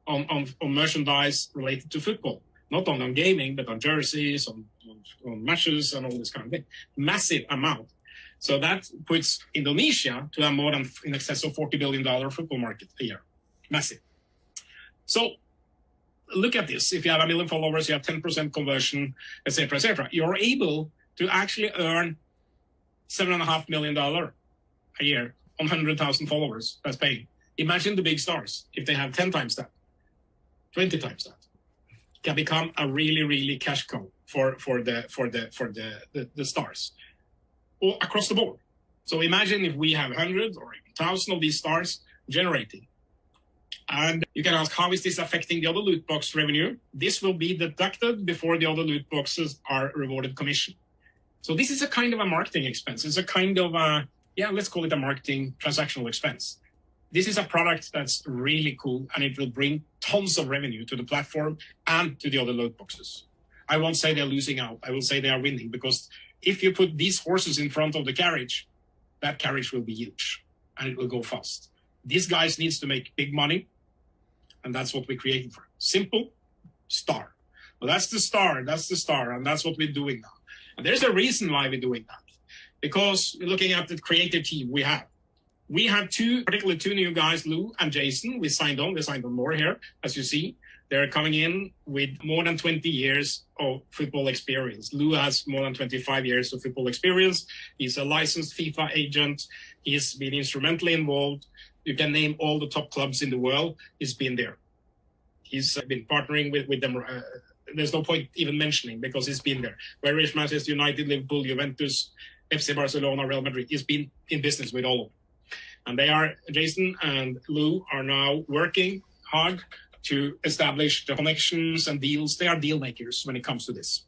on, on, on merchandise related to football, not on, on gaming, but on jerseys, on, on, on matches, and all this kind of thing. Massive amount. So that puts Indonesia to a more than in excess of 40 billion dollar football market a year. Massive. So look at this. If you have a million followers, you have 10% conversion, etc., etc. You're able to actually earn seven and a half million dollar a year on 100,000 followers that's paying. Imagine the big stars if they have 10 times that, 20 times that. Can become a really, really cash cow for for the for the for the the, the stars, or across the board. So imagine if we have hundreds or thousand of these stars generating and you can ask, how is this affecting the other loot box revenue? This will be deducted before the other loot boxes are rewarded commission. So this is a kind of a marketing expense. It's a kind of a, yeah, let's call it a marketing transactional expense. This is a product that's really cool and it will bring tons of revenue to the platform and to the other loot boxes. I won't say they're losing out. I will say they are winning because if you put these horses in front of the carriage, that carriage will be huge and it will go fast. These guys needs to make big money and that's what we're creating for. Simple star. Well, that's the star. That's the star. And that's what we're doing now. And there's a reason why we're doing that. Because looking at the creative team we have. We have two, particularly two new guys, Lou and Jason. We signed on. We signed on more here, as you see. They're coming in with more than 20 years of football experience. Lou has more than 25 years of football experience. He's a licensed FIFA agent. He's been instrumentally involved you can name all the top clubs in the world. He's been there. He's been partnering with, with them. Uh, there's no point even mentioning because he's been there. Where is Manchester United, Liverpool, Juventus, FC Barcelona, Real Madrid? He's been in business with all of them. And they are, Jason and Lou are now working hard to establish the connections and deals. They are deal makers when it comes to this.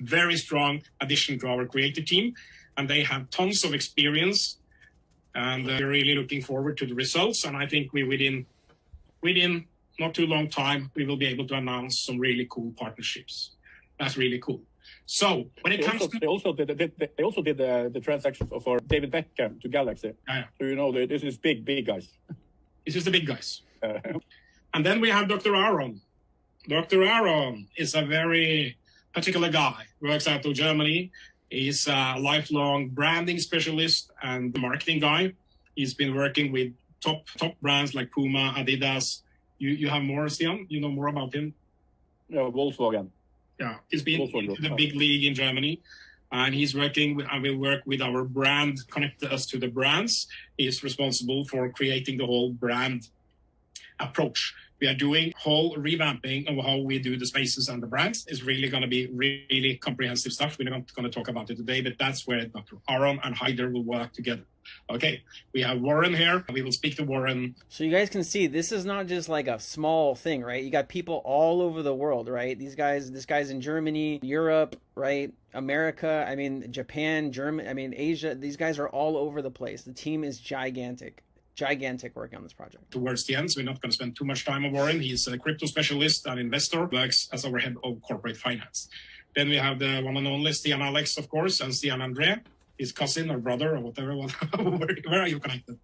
Very strong addition to our creative team. And they have tons of experience and uh, we're really looking forward to the results. And I think we within within not too long time we will be able to announce some really cool partnerships. That's really cool. So when it they comes also, to they also did they, they also did the, the transaction for David Beckham to Galaxy. Yeah. So you know this is big big guys. This is the big guys. Uh, and then we have Dr. Aaron. Dr. Aaron is a very particular guy. Works out of Germany. He's a lifelong branding specialist and marketing guy. He's been working with top top brands like Puma, Adidas. You you have more, Stian? You know more about him? yeah, Volkswagen. Yeah, he's been Volkswagen, in the big league in Germany. and he's working with, and we work with our brand, connect us to the brands. He's responsible for creating the whole brand approach. We are doing whole revamping of how we do the spaces and the brands. It's really going to be really comprehensive stuff. We're not going to talk about it today, but that's where Dr. Aron and Haider will work together. Okay, we have Warren here. We will speak to Warren. So you guys can see this is not just like a small thing, right? You got people all over the world, right? These guys, this guy's in Germany, Europe, right? America, I mean Japan, German, I mean Asia. These guys are all over the place. The team is gigantic gigantic work on this project. Towards the end, so we're not going to spend too much time on Warren. He's a crypto specialist and investor, works as our head of corporate finance. Then we have the one and only Stian Alex, of course, and Stian Andre, his cousin or brother or whatever. where, where, are you connected?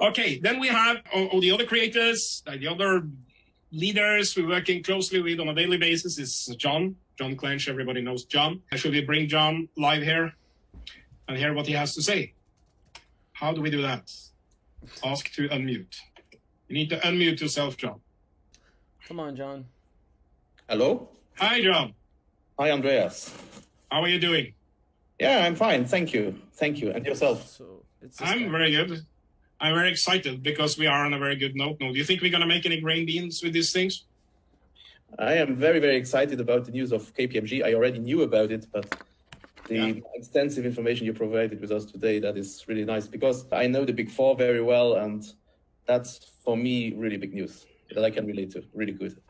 Okay, then we have all, all the other creators, the other leaders we're working closely with on a daily basis is John, John Clench. Everybody knows John. Should we bring John live here and hear what he has to say? How do we do that? Ask to unmute. You need to unmute yourself, John. Come on, John. Hello. Hi, John. Hi, Andreas. How are you doing? Yeah, I'm fine. Thank you. Thank you. And yourself? So it's I'm guy. very good. I'm very excited because we are on a very good note now. Do you think we're going to make any grain beans with these things? I am very, very excited about the news of KPMG. I already knew about it, but the yeah. extensive information you provided with us today, that is really nice because I know the big four very well. And that's for me, really big news that I can relate to. Really good.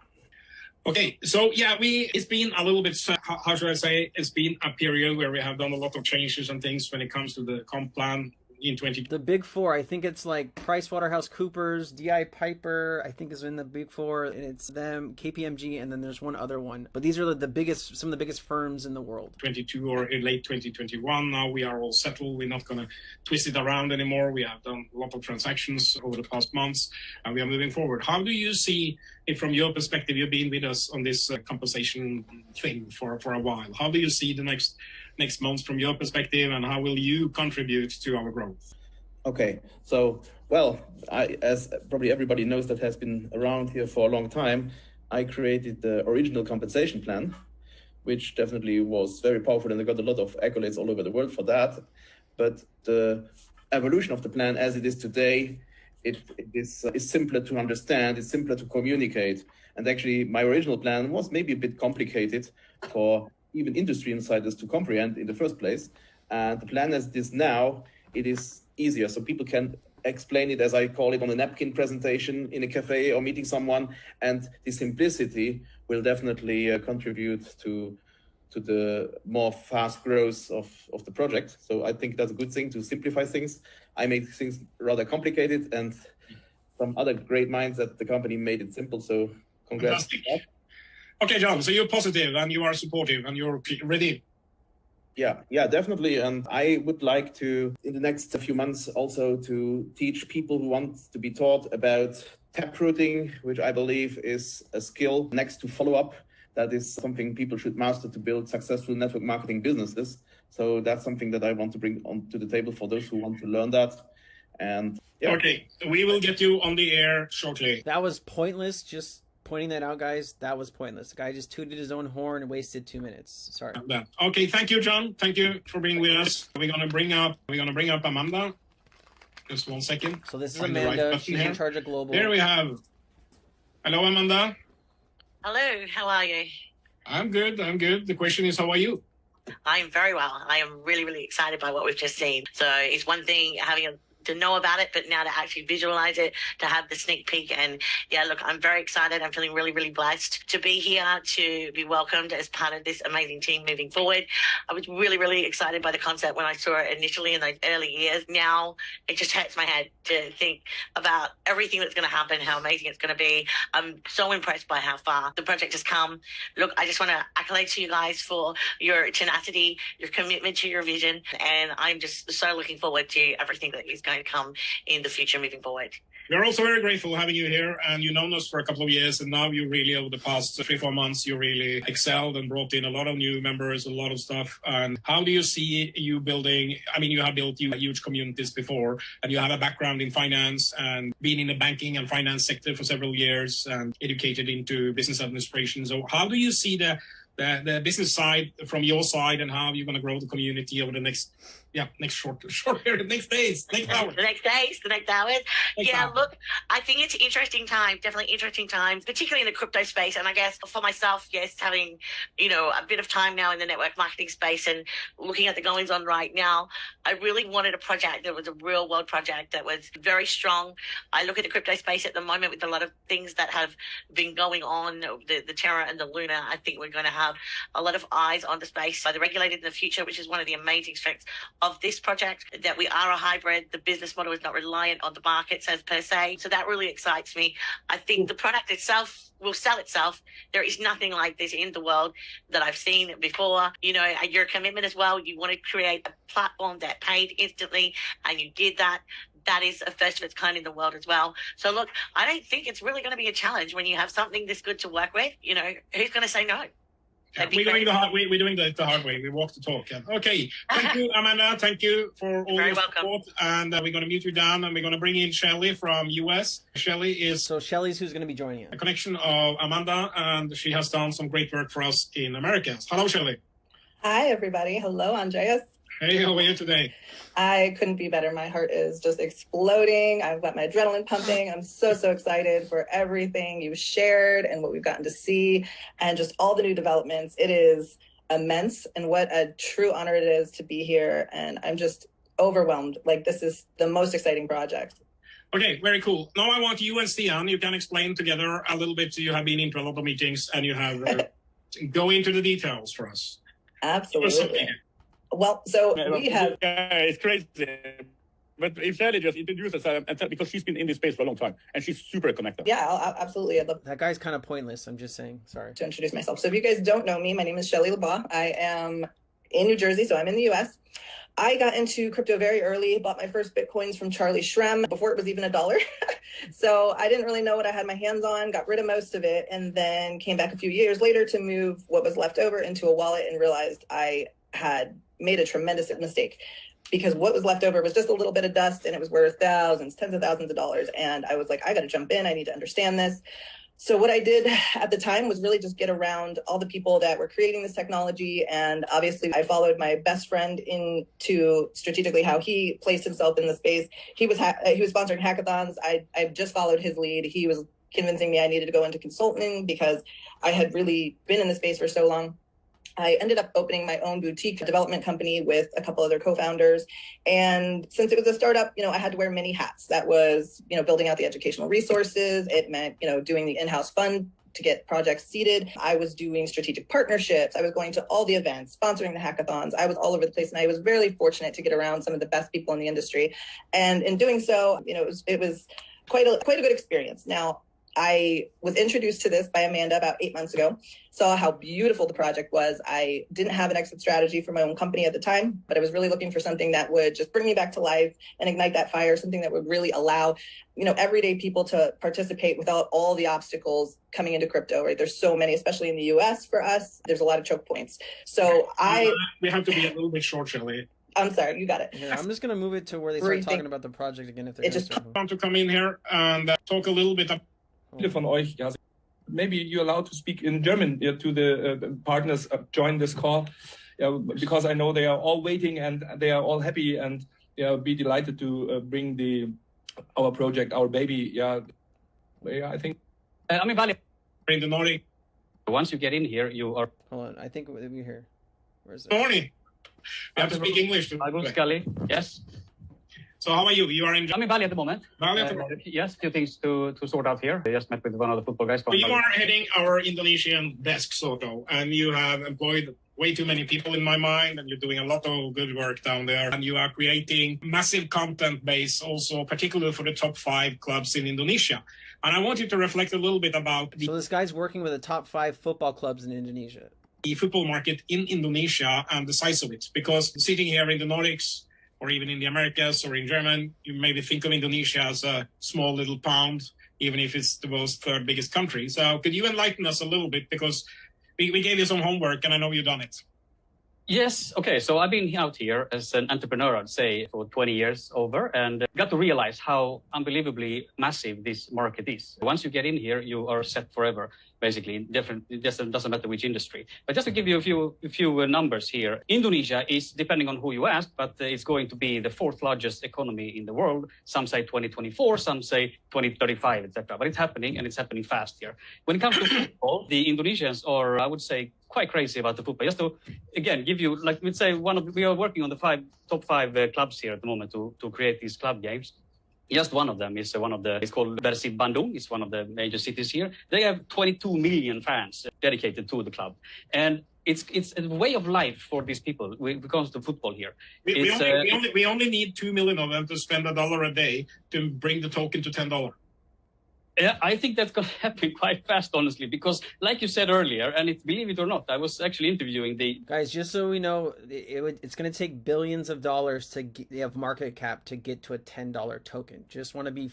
Okay, so yeah, we it's been a little bit uh, how, how should I say? It's been a period where we have done a lot of changes and things when it comes to the comp plan in 20 the big four i think it's like pricewaterhouse coopers di piper i think is in the big four and it's them kpmg and then there's one other one. But these are the biggest some of the biggest firms in the world. 22 or in late 2021 now we are all settled. We're not going to twist it around anymore. We have done a lot of transactions over the past months and we are moving forward. How do you see it from your perspective? You've been with us on this uh, compensation thing for for a while. How do you see the next next months from your perspective, and how will you contribute to our growth? Okay, so well, I, as probably everybody knows that has been around here for a long time, I created the original compensation plan, which definitely was very powerful, and I got a lot of accolades all over the world for that. But the evolution of the plan as it is today, it, it is, uh, is simpler to understand, it's simpler to communicate. And actually, my original plan was maybe a bit complicated for even industry insiders to comprehend in the first place. And the plan as it is now, it is easier. So people can explain it as I call it on a napkin presentation in a cafe or meeting someone. And the simplicity will definitely uh, contribute to to the more fast growth of, of the project. So I think that's a good thing to simplify things. I made things rather complicated and some other great minds at the company made it simple. So congrats. Okay, John, so you're positive and you are supportive and you're ready. Yeah, yeah, definitely. And I would like to, in the next few months, also to teach people who want to be taught about taprooting, which I believe is a skill next to follow up. That is something people should master to build successful network marketing businesses. So that's something that I want to bring onto the table for those who want to learn that. And yeah. Okay, we will get you on the air shortly. That was pointless. Just pointing that out, guys, that was pointless. The guy just tooted his own horn and wasted two minutes. Sorry. Okay, thank you, John. Thank you for being with us. We're gonna bring up we're gonna bring up Amanda. Just one second. So this is Find Amanda. Right She's here. in charge of global. Here we have. Hello, Amanda. Hello. How are you? I'm good. I'm good. The question is, how are you? I'm very well. I am really, really excited by what we've just seen. So it's one thing having a to know about it, but now to actually visualize it, to have the sneak peek. And yeah, look, I'm very excited. I'm feeling really, really blessed to be here, to be welcomed as part of this amazing team moving forward. I was really, really excited by the concept when I saw it initially in those early years. Now it just hurts my head to think about everything that's going to happen, how amazing it's going to be. I'm so impressed by how far the project has come. Look, I just want to accolade to you guys for your tenacity, your commitment to your vision. And I'm just so looking forward to everything that is going come in the future moving forward. We're also very grateful having you here, and you've known us for a couple of years, and now you really, over the past three, four months, you really excelled and brought in a lot of new members, a lot of stuff. And how do you see you building? I mean, you have built huge communities before, and you have a background in finance and been in the banking and finance sector for several years and educated into business administration. So how do you see the the, the business side from your side and how you're going to grow the community over the next, yeah, next short, short period, next days, next hour. the next days, the next hours. next yeah, hour. look, I think it's interesting time, definitely interesting times, particularly in the crypto space. And I guess for myself, yes, having, you know, a bit of time now in the network marketing space and looking at the goings on right now, I really wanted a project that was a real world project that was very strong. I look at the crypto space at the moment with a lot of things that have been going on, the, the Terra and the Luna. I think we're going to have a lot of eyes on the space by the regulated in the future, which is one of the amazing strengths of this project, that we are a hybrid. The business model is not reliant on the markets as per se. So that really excites me. I think the product itself will sell itself. There is nothing like this in the world that I've seen before. You know, your commitment as well. You want to create a platform that paid instantly, and you did that. That is a first of its kind in the world as well. So look, I don't think it's really going to be a challenge when you have something this good to work with. You know, who's going to say no? Yeah, we're doing the hard, we, we're doing the, the hard way. We walk the talk. Yeah. Okay. Thank you, Amanda. Thank you for all Very your welcome. support. And uh, we're going to mute you down and we're going to bring in Shelly from US. Shelly is So Shelly's who's going to be joining a us. connection of Amanda and she has done some great work for us in America. Hello, Shelly. Hi, everybody. Hello, Andreas. Hey, how are you today? I couldn't be better. My heart is just exploding. I've got my adrenaline pumping. I'm so, so excited for everything you've shared and what we've gotten to see and just all the new developments. It is immense and what a true honor it is to be here. And I'm just overwhelmed. Like, this is the most exciting project. Okay, very cool. Now I want you and Stian, you can explain together a little bit. So you have been into a lot of meetings and you have uh, go into the details for us. Absolutely. Well, so we have Yeah, it's crazy. But if Shelly just introduce herself, um, and tell- because she's been in this space for a long time, and she's super connected. Yeah, I'll, I'll- absolutely. I'd love That guy's kind of pointless. I'm just saying. Sorry. to introduce myself. So if you guys don't know me, my name is Shelly LeBlanc. I am in New Jersey, so I'm in the US. I got into crypto very early, bought my first Bitcoins from Charlie Shrem before it was even a dollar. so I didn't really know what I had my hands on, got rid of most of it, and then came back a few years later to move what was left over into a wallet and realized I had made a tremendous mistake because what was left over was just a little bit of dust and it was worth thousands, tens of thousands of dollars. And I was like, I got to jump in. I need to understand this. So what I did at the time was really just get around all the people that were creating this technology. And obviously I followed my best friend into strategically how he placed himself in the space. He was, he was sponsoring hackathons. I, I just followed his lead. He was convincing me I needed to go into consulting because I had really been in the space for so long. I ended up opening my own boutique development company with a couple other co-founders. And since it was a startup, you know, I had to wear many hats. That was, you know, building out the educational resources. It meant, you know, doing the in-house fund to get projects seeded. I was doing strategic partnerships. I was going to all the events, sponsoring the hackathons. I was all over the place, and I was very fortunate to get around some of the best people in the industry. And in doing so, you know, it was, it was quite a quite a good experience. Now, I was introduced to this by Amanda about eight months ago, saw how beautiful the project was. I didn't have an exit strategy for my own company at the time, but I was really looking for something that would just bring me back to life and ignite that fire, something that would really allow, you know, everyday people to participate without all the obstacles coming into crypto, right? There's so many, especially in the US for us, there's a lot of choke points. So I, we have to be a little bit short, Shelly. I'm sorry, you got it. Here, I'm just going to move it to where they Where start you talking about the project again. If they're It just start want to come in here and uh, talk a little bit about viele von euch, ja, maybe you're allowed to speak in German yeah, to the, uh, the partners uh, join this call, yeah, because I know they are all waiting and they are all happy and they yeah, be delighted to uh, bring the our project, our baby, yeah, yeah I think. Uh, I mean, Valley, in the Nordic. once you get in here, you are Hold on. I think we we here. Where's it? Morning. We have to speak English. To, Yes. So how are you? You are in I'm in Bali at the moment. Bali. Uh, yes, few things to, to sort out here. I just met with one of the football guys from So you Bali. are heading our Indonesian desk, sort of, and you have employed way too many people in my mind, and you're doing a lot of good work down there. And you are creating massive content base, also particularly for the top five clubs in Indonesia. And I want you to reflect a little bit about the So this guy's working with the top five football clubs in Indonesia. the football market in Indonesia and the size of it. Because sitting here in the Nordics or even in the Americas or in German, you maybe think of Indonesia as a small little pound, even if it's the world's third biggest country. So could you enlighten us a little bit? Because we, we gave you some homework and I know you've done it. Yes. Okay. So I've been out here as an entrepreneur, I'd say, for 20 years over, and got to realize how unbelievably massive this market is. Once you get in here, you are set forever. Basically different it doesn't, doesn't matter which industry. But just to give you a few a few uh, numbers here indonesia is depending on who you ask but uh, it's going to be the fourth largest economy in the world. Some say 2024 some say 2035 etc but it's happening and it's happening fast here. When it comes to football the indonesians are i would say quite crazy about the football. Just to again give you like we'd say one of we are working on the five top five uh, clubs here at the moment to to create these club games just one of them is one of the, it's called Persib Bandung. It's one of the major cities here. They have 22 million fans dedicated to the club. And it's it's a way of life for these people when it comes to football here. We, we, only, uh, we, only, we only need two million of them to spend a dollar a day to bring the token to ten dollar. Yeah, I think that's going to happen quite fast, honestly, because like you said earlier, and it, believe it or not, I was actually interviewing the Guys, just so we know, it, it's going to take billions of dollars to get, have market cap to get to a ten dollar token. Just want to be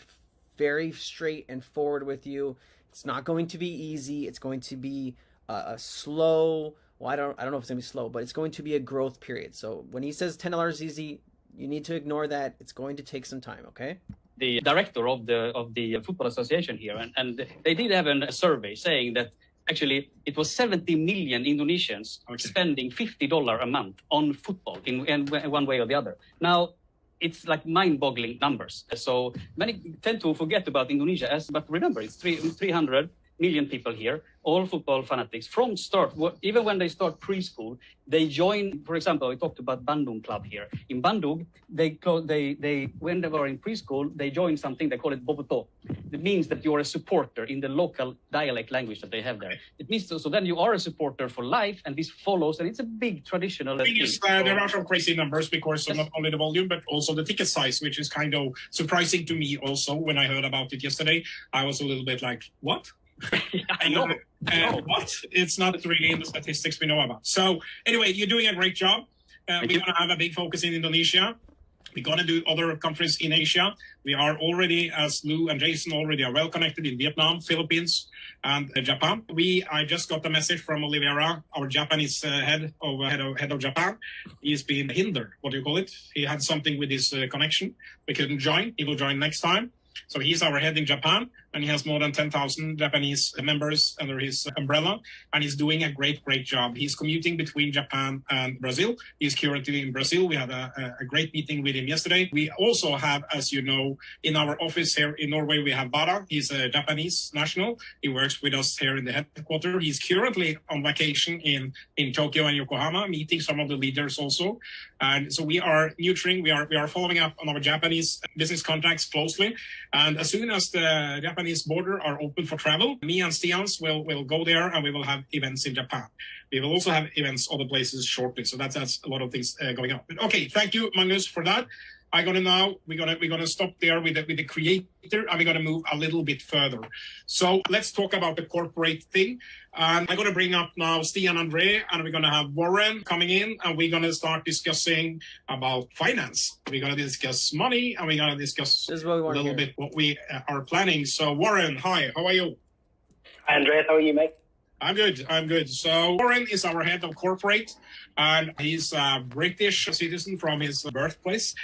very straight and forward with you. It's not going to be easy. It's going to be a, a slow. Well, I don't I don't know if it's going to be slow, but it's going to be a growth period. So when he says ten dollars easy, you need to ignore that. It's going to take some time. Okay. The director of the of the football association here, and, and they did have a survey saying that actually it was 70 million Indonesians Okay. spending 50 dollar a month on football in, in one way or the other. Now. It's like mind-boggling numbers. So many tend to forget about Indonesia, as but remember, it's three, 300 million people here, all football fanatics from start. Even when they start preschool, they join. For example, we talked about Bandung Club here. In Bandung, they they they when they were in preschool, they join something they call it Bobotoh. It means that you are a supporter in the local dialect language that they have there. It means so, so then you are a supporter for life, and this follows, and it's a big traditional. thing thing. is, uh, there are some crazy numbers because Yes. not only the volume but also the ticket size, which is kind of surprising to me. Also, when I heard about it yesterday, I was a little bit like, "What? I know. Uh, what? It's not really in the statistics we know about." So, anyway, you're doing a great job. Uh, we're going to have a big focus in Indonesia. We're going to do other countries in Asia. We are already, as Lou and Jason already are well connected in Vietnam, Philippines, and uh, Japan. We, I just got a message from Oliveira, our Japanese uh, head of head of head of Japan. He's been hindered. What do you call it? He had something with his uh, connection. We couldn't join. He will join next time. So he's our head in Japan, and he has more than 10,000 Japanese members under his umbrella, and he's doing a great, great job. He's commuting between Japan and Brazil. He's currently in Brazil. We had a, a- great meeting with him yesterday. We also have, as you know, in our office here in Norway, we have Bara. He's a Japanese national. He works with us here in the headquarters. He's currently on vacation in, in Tokyo and Yokohama, meeting some of the leaders also. And so we are nurturing, we are we are following up on our Japanese business contacts closely. And as soon as the Japanese border are open for travel, me and Stians will will go there and we will have events in Japan. We will also have events other places shortly. So that's that's a lot of things uh, going on. But okay, thank you, Magnus, for that. I'm gonna now we're gonna we're gonna stop there with the, with the creator and we're gonna move a little bit further. So let's talk about the corporate thing. And I'm gonna bring up now Stian Andre and we're gonna have Warren coming in and we're gonna start discussing about finance. We're gonna discuss money and we're gonna discuss This is what we a little hear. bit what we uh, are planning. So Warren, hi, how are you? Hi, Andreas. How are you, mate? I'm good. I'm good. So Warren is our head of corporate, and he's a British citizen from his birthplace.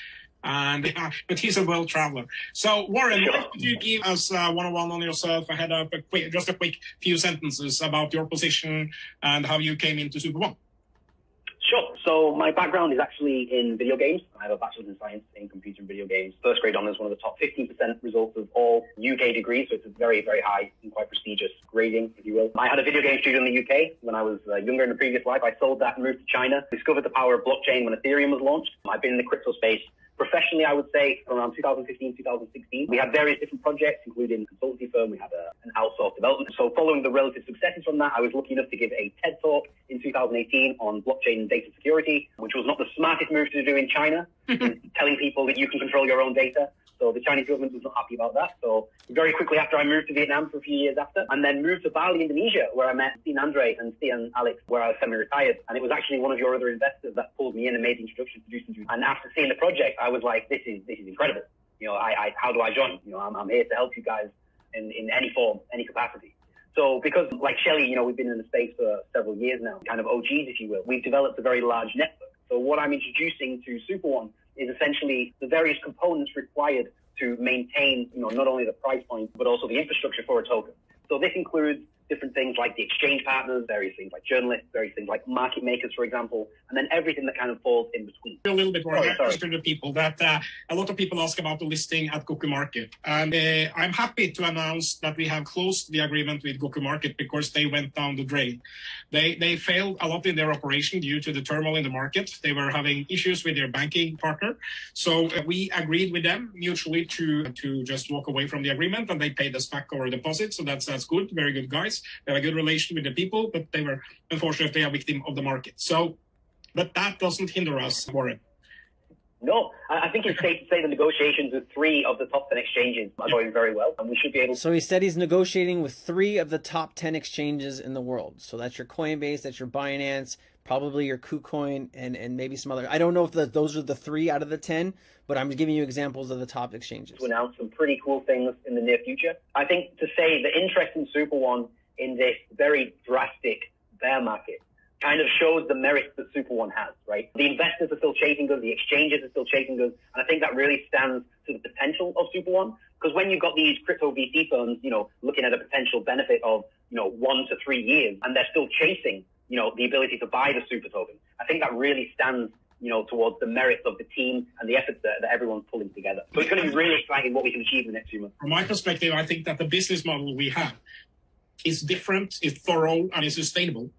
And uh, but he's a world traveler. So Warren, don't you give us uh, one-on-one on yourself ahead of a quick, just a quick few sentences about your position and how you came into Super One? Sure. So my background is actually in video games. I have a bachelor's in science in computer and video games. First grade honours, one of the top 15% results of all UK degrees. So it's a very, very high and quite prestigious grading, if you will. I had a video game studio in the UK when I was uh, younger in a previous life. I sold that and moved to China. Discovered the power of blockchain when Ethereum was launched. I've been in the crypto space professionally, I would say around 2015, 2016. We had various different projects, including a consultancy firm. We had a, an outsourced development. So following the relative successes from that, I was lucky enough to give a TED talk in 2018 on blockchain and data security, which was not the smartest move to do in China, telling people that you can control your own data. So the Chinese government was not happy about that. So very quickly after I moved to Vietnam for a few years after, and then moved to Bali, Indonesia, where I met Stian Andre and Stian Alex, where I was semi-retired. And it was actually one of your other investors that pulled me in and made the introduction to do. And after seeing the project, I was like, this is this is incredible. You know, I, I how do I join? You know, I'm, I'm here to help you guys in, in any form, any capacity. So because like Shelly, you know, we've been in the space for several years now, kind of OGs, if you will. We've developed a very large network. So what I'm introducing to Super One is essentially the various components required to maintain, you know, not only the price point, but also the infrastructure for a token. So this includes different things like the exchange partners, various things like journalists, various things like market makers, for example, and then everything that kind of falls in between. A little bit more Oh, sorry. to the people that uh, a lot of people ask about the listing at Goku Market. And uh, I'm happy to announce that we have closed the agreement with Goku Market because they went down the drain. They, they failed a lot in their operation due to the turmoil in the market. They were having issues with their banking partner. So uh, we agreed with them mutually to, to just walk away from the agreement and they paid us back our deposit. So that's, that's good. Very good guys. They have a good relation with the people, but they were unfortunately a victim of the market. So, but that doesn't hinder us, Warren. No, I, I think it's safe to say the negotiations with three of the top 10 exchanges are going very well, and we should be able to. So he said he's negotiating with three of the top 10 exchanges in the world. So that's your Coinbase, that's your Binance, probably your KuCoin, and, and maybe some other. I don't know if the, those are the three out of the 10, but I'm giving you examples of the top exchanges. to announce some pretty cool things in the near future. I think to say the interest in Super One in this very drastic bear market kind of shows the merits that Super One has, right? The investors are still chasing us, the exchanges are still chasing us, and I think that really stands to the potential of Super One. Because when you've got these crypto VC firms, you know, looking at a potential benefit of, you know, one to three years, and they're still chasing, you know, the ability to buy the super token, I think that really stands you know, towards the merits of the team and the efforts that, that everyone's pulling together. So it's going to be really exciting what we can achieve in the next few months. From my perspective, I think that the business model we have is different, is thorough, and is sustainable.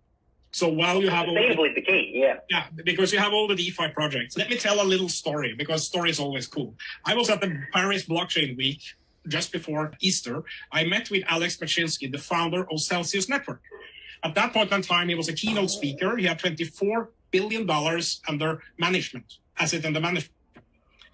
So while you have all is the key, yeah. yeah, because you have all the DeFi projects. Let me tell a little story because story is always cool. I was at the Paris Blockchain Week just before Easter. I met with Alex Mashinsky, the founder of Celsius Network. At that point in time, he was a keynote speaker. He had 24 billion dollars under management, asset under management,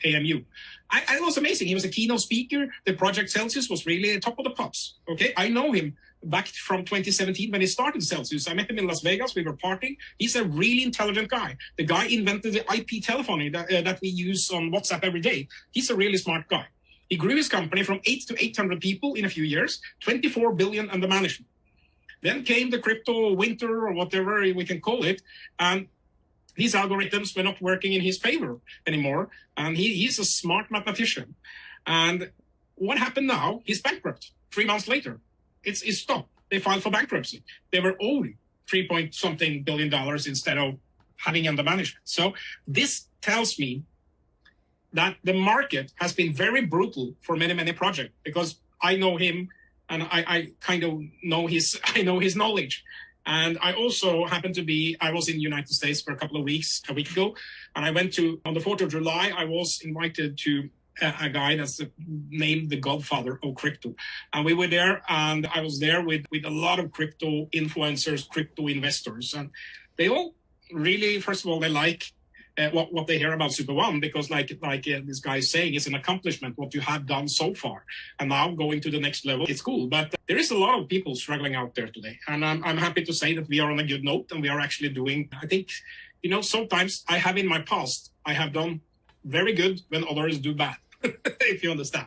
AMU. I, I was amazing. He was a keynote speaker. The project Celsius was really top of the pops. Okay, I know him back from 2017 when he started Celsius. I met him in Las Vegas. We were partying. He's a really intelligent guy. The guy invented the IP telephony that, uh, that we use on WhatsApp every day. He's a really smart guy. He grew his company from eight to 800 people in a few years, 24 billion under management. Then came the crypto winter or whatever we can call it, and these algorithms were not working in his favor anymore. And he, he's a smart mathematician. And what happened now? He's bankrupt three months later. It's, it's stopped. They filed for bankruptcy. They were owed three point something billion dollars instead of having under management. So this tells me that the market has been very brutal for many, many projects because I know him and I, I kind of know his, I know his knowledge. And I also happened to be, I was in the United States for a couple of weeks, a week ago, and I went to, on the 4th of July, I was invited to a, guy that's named the godfather of crypto. And we were there, and I was there with, with a lot of crypto influencers, crypto investors. And they all really, first of all, they like uh, what, what they hear about Super One because, like like uh, this guy is saying, it's an accomplishment what you have done so far, and now going to the next level, it's cool. But there is a lot of people struggling out there today, and I'm I'm happy to say that we are on a good note, and we are actually doing. I think, you know, sometimes I have in my past I have done very good when others do bad, if you understand.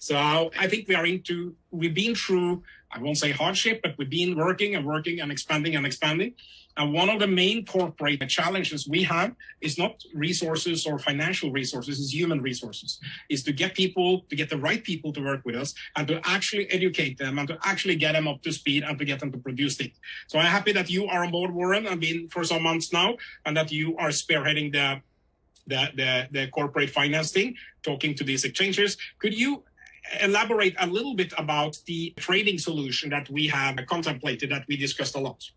So I think we are into. We've been through. I won't say hardship, but we've been working and working and expanding and expanding. And one of the main corporate challenges we have is not resources or financial resources, it's human resources, is to get people, to get the right people to work with us and to actually educate them and to actually get them up to speed and to get them to produce things. So I'm happy that you are on board, Warren, and been for some months now, and that you are spearheading the the, the, the corporate finance thing, talking to these exchanges. Could you elaborate a little bit about the trading solution that we have contemplated that we discussed a lot?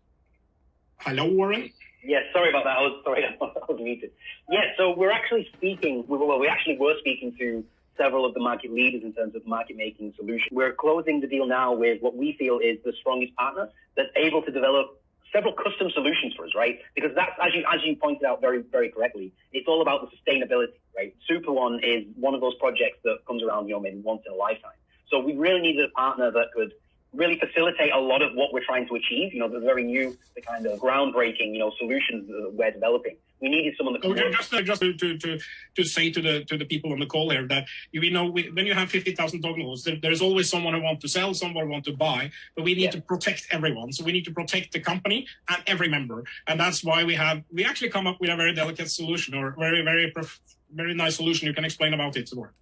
Hello, Warren. Yeah, sorry about that. I was sorry, I was muted. Yeah, so we're actually speaking. Well, we actually were speaking to several of the market leaders in terms of market making solutions. We're closing the deal now with what we feel is the strongest partner that's able to develop several custom solutions for us, right? Because that's as you as you pointed out very very correctly, it's all about the sustainability, right? Super One is one of those projects that comes around, you know, maybe once in a lifetime. So we really needed a partner that could really facilitate a lot of what we're trying to achieve. You know, the very new, the kind of groundbreaking, you know, solutions that we're developing. We needed someone that could Okay, just, uh, just to, to, to, to say to the to the people on the call here that you know we, when you have fifty thousand downloads, there, there's always someone who want to sell, someone who want to buy, but we need Yeah. to protect everyone. So we need to protect the company and every member, and that's why we have we actually come up with a very delicate solution or very very prof- very nice solution. You can explain about it, Warren.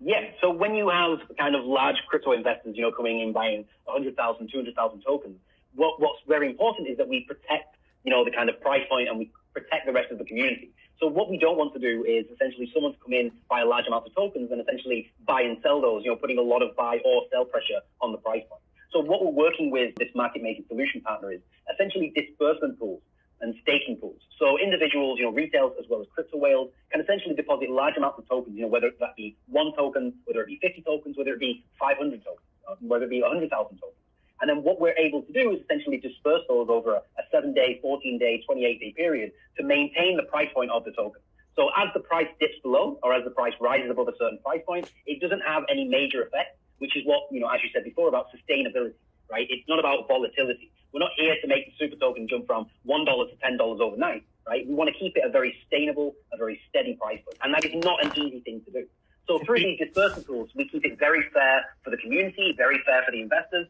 Yeah. So when you have kind of large crypto investors, you know, coming in buying 100,000, 200,000 tokens, what, what's very important is that we protect, you know, the kind of price point and we protect the rest of the community. So what we don't want to do is essentially someone to come in, buy a large amount of tokens and essentially buy and sell those, you know, putting a lot of buy or sell pressure on the price point. So what we're working with this market making solution partner is essentially disbursement pools and staking pools. So individuals, you know, retail as well as crypto whales can essentially deposit large amounts of tokens, you know, whether that be one token, whether it be 50 tokens, whether it be 500 tokens, uh, whether it be 100,000 tokens. And then what we're able to do is essentially disperse those over a, a seven day, 14 day, 28 day period to maintain the price point of the token. So as the price dips below or as the price rises above a certain price point, it doesn't have any major effect, which is what, you know, as you said before about sustainability, right? It's not about volatility. We're not here to make the super token jump from $1 to $10 overnight, right? We want to keep it a very sustainable, a very steady price point. And that is not an easy thing to do. So through these disbursement tools, we keep it very fair for the community, very fair for the investors,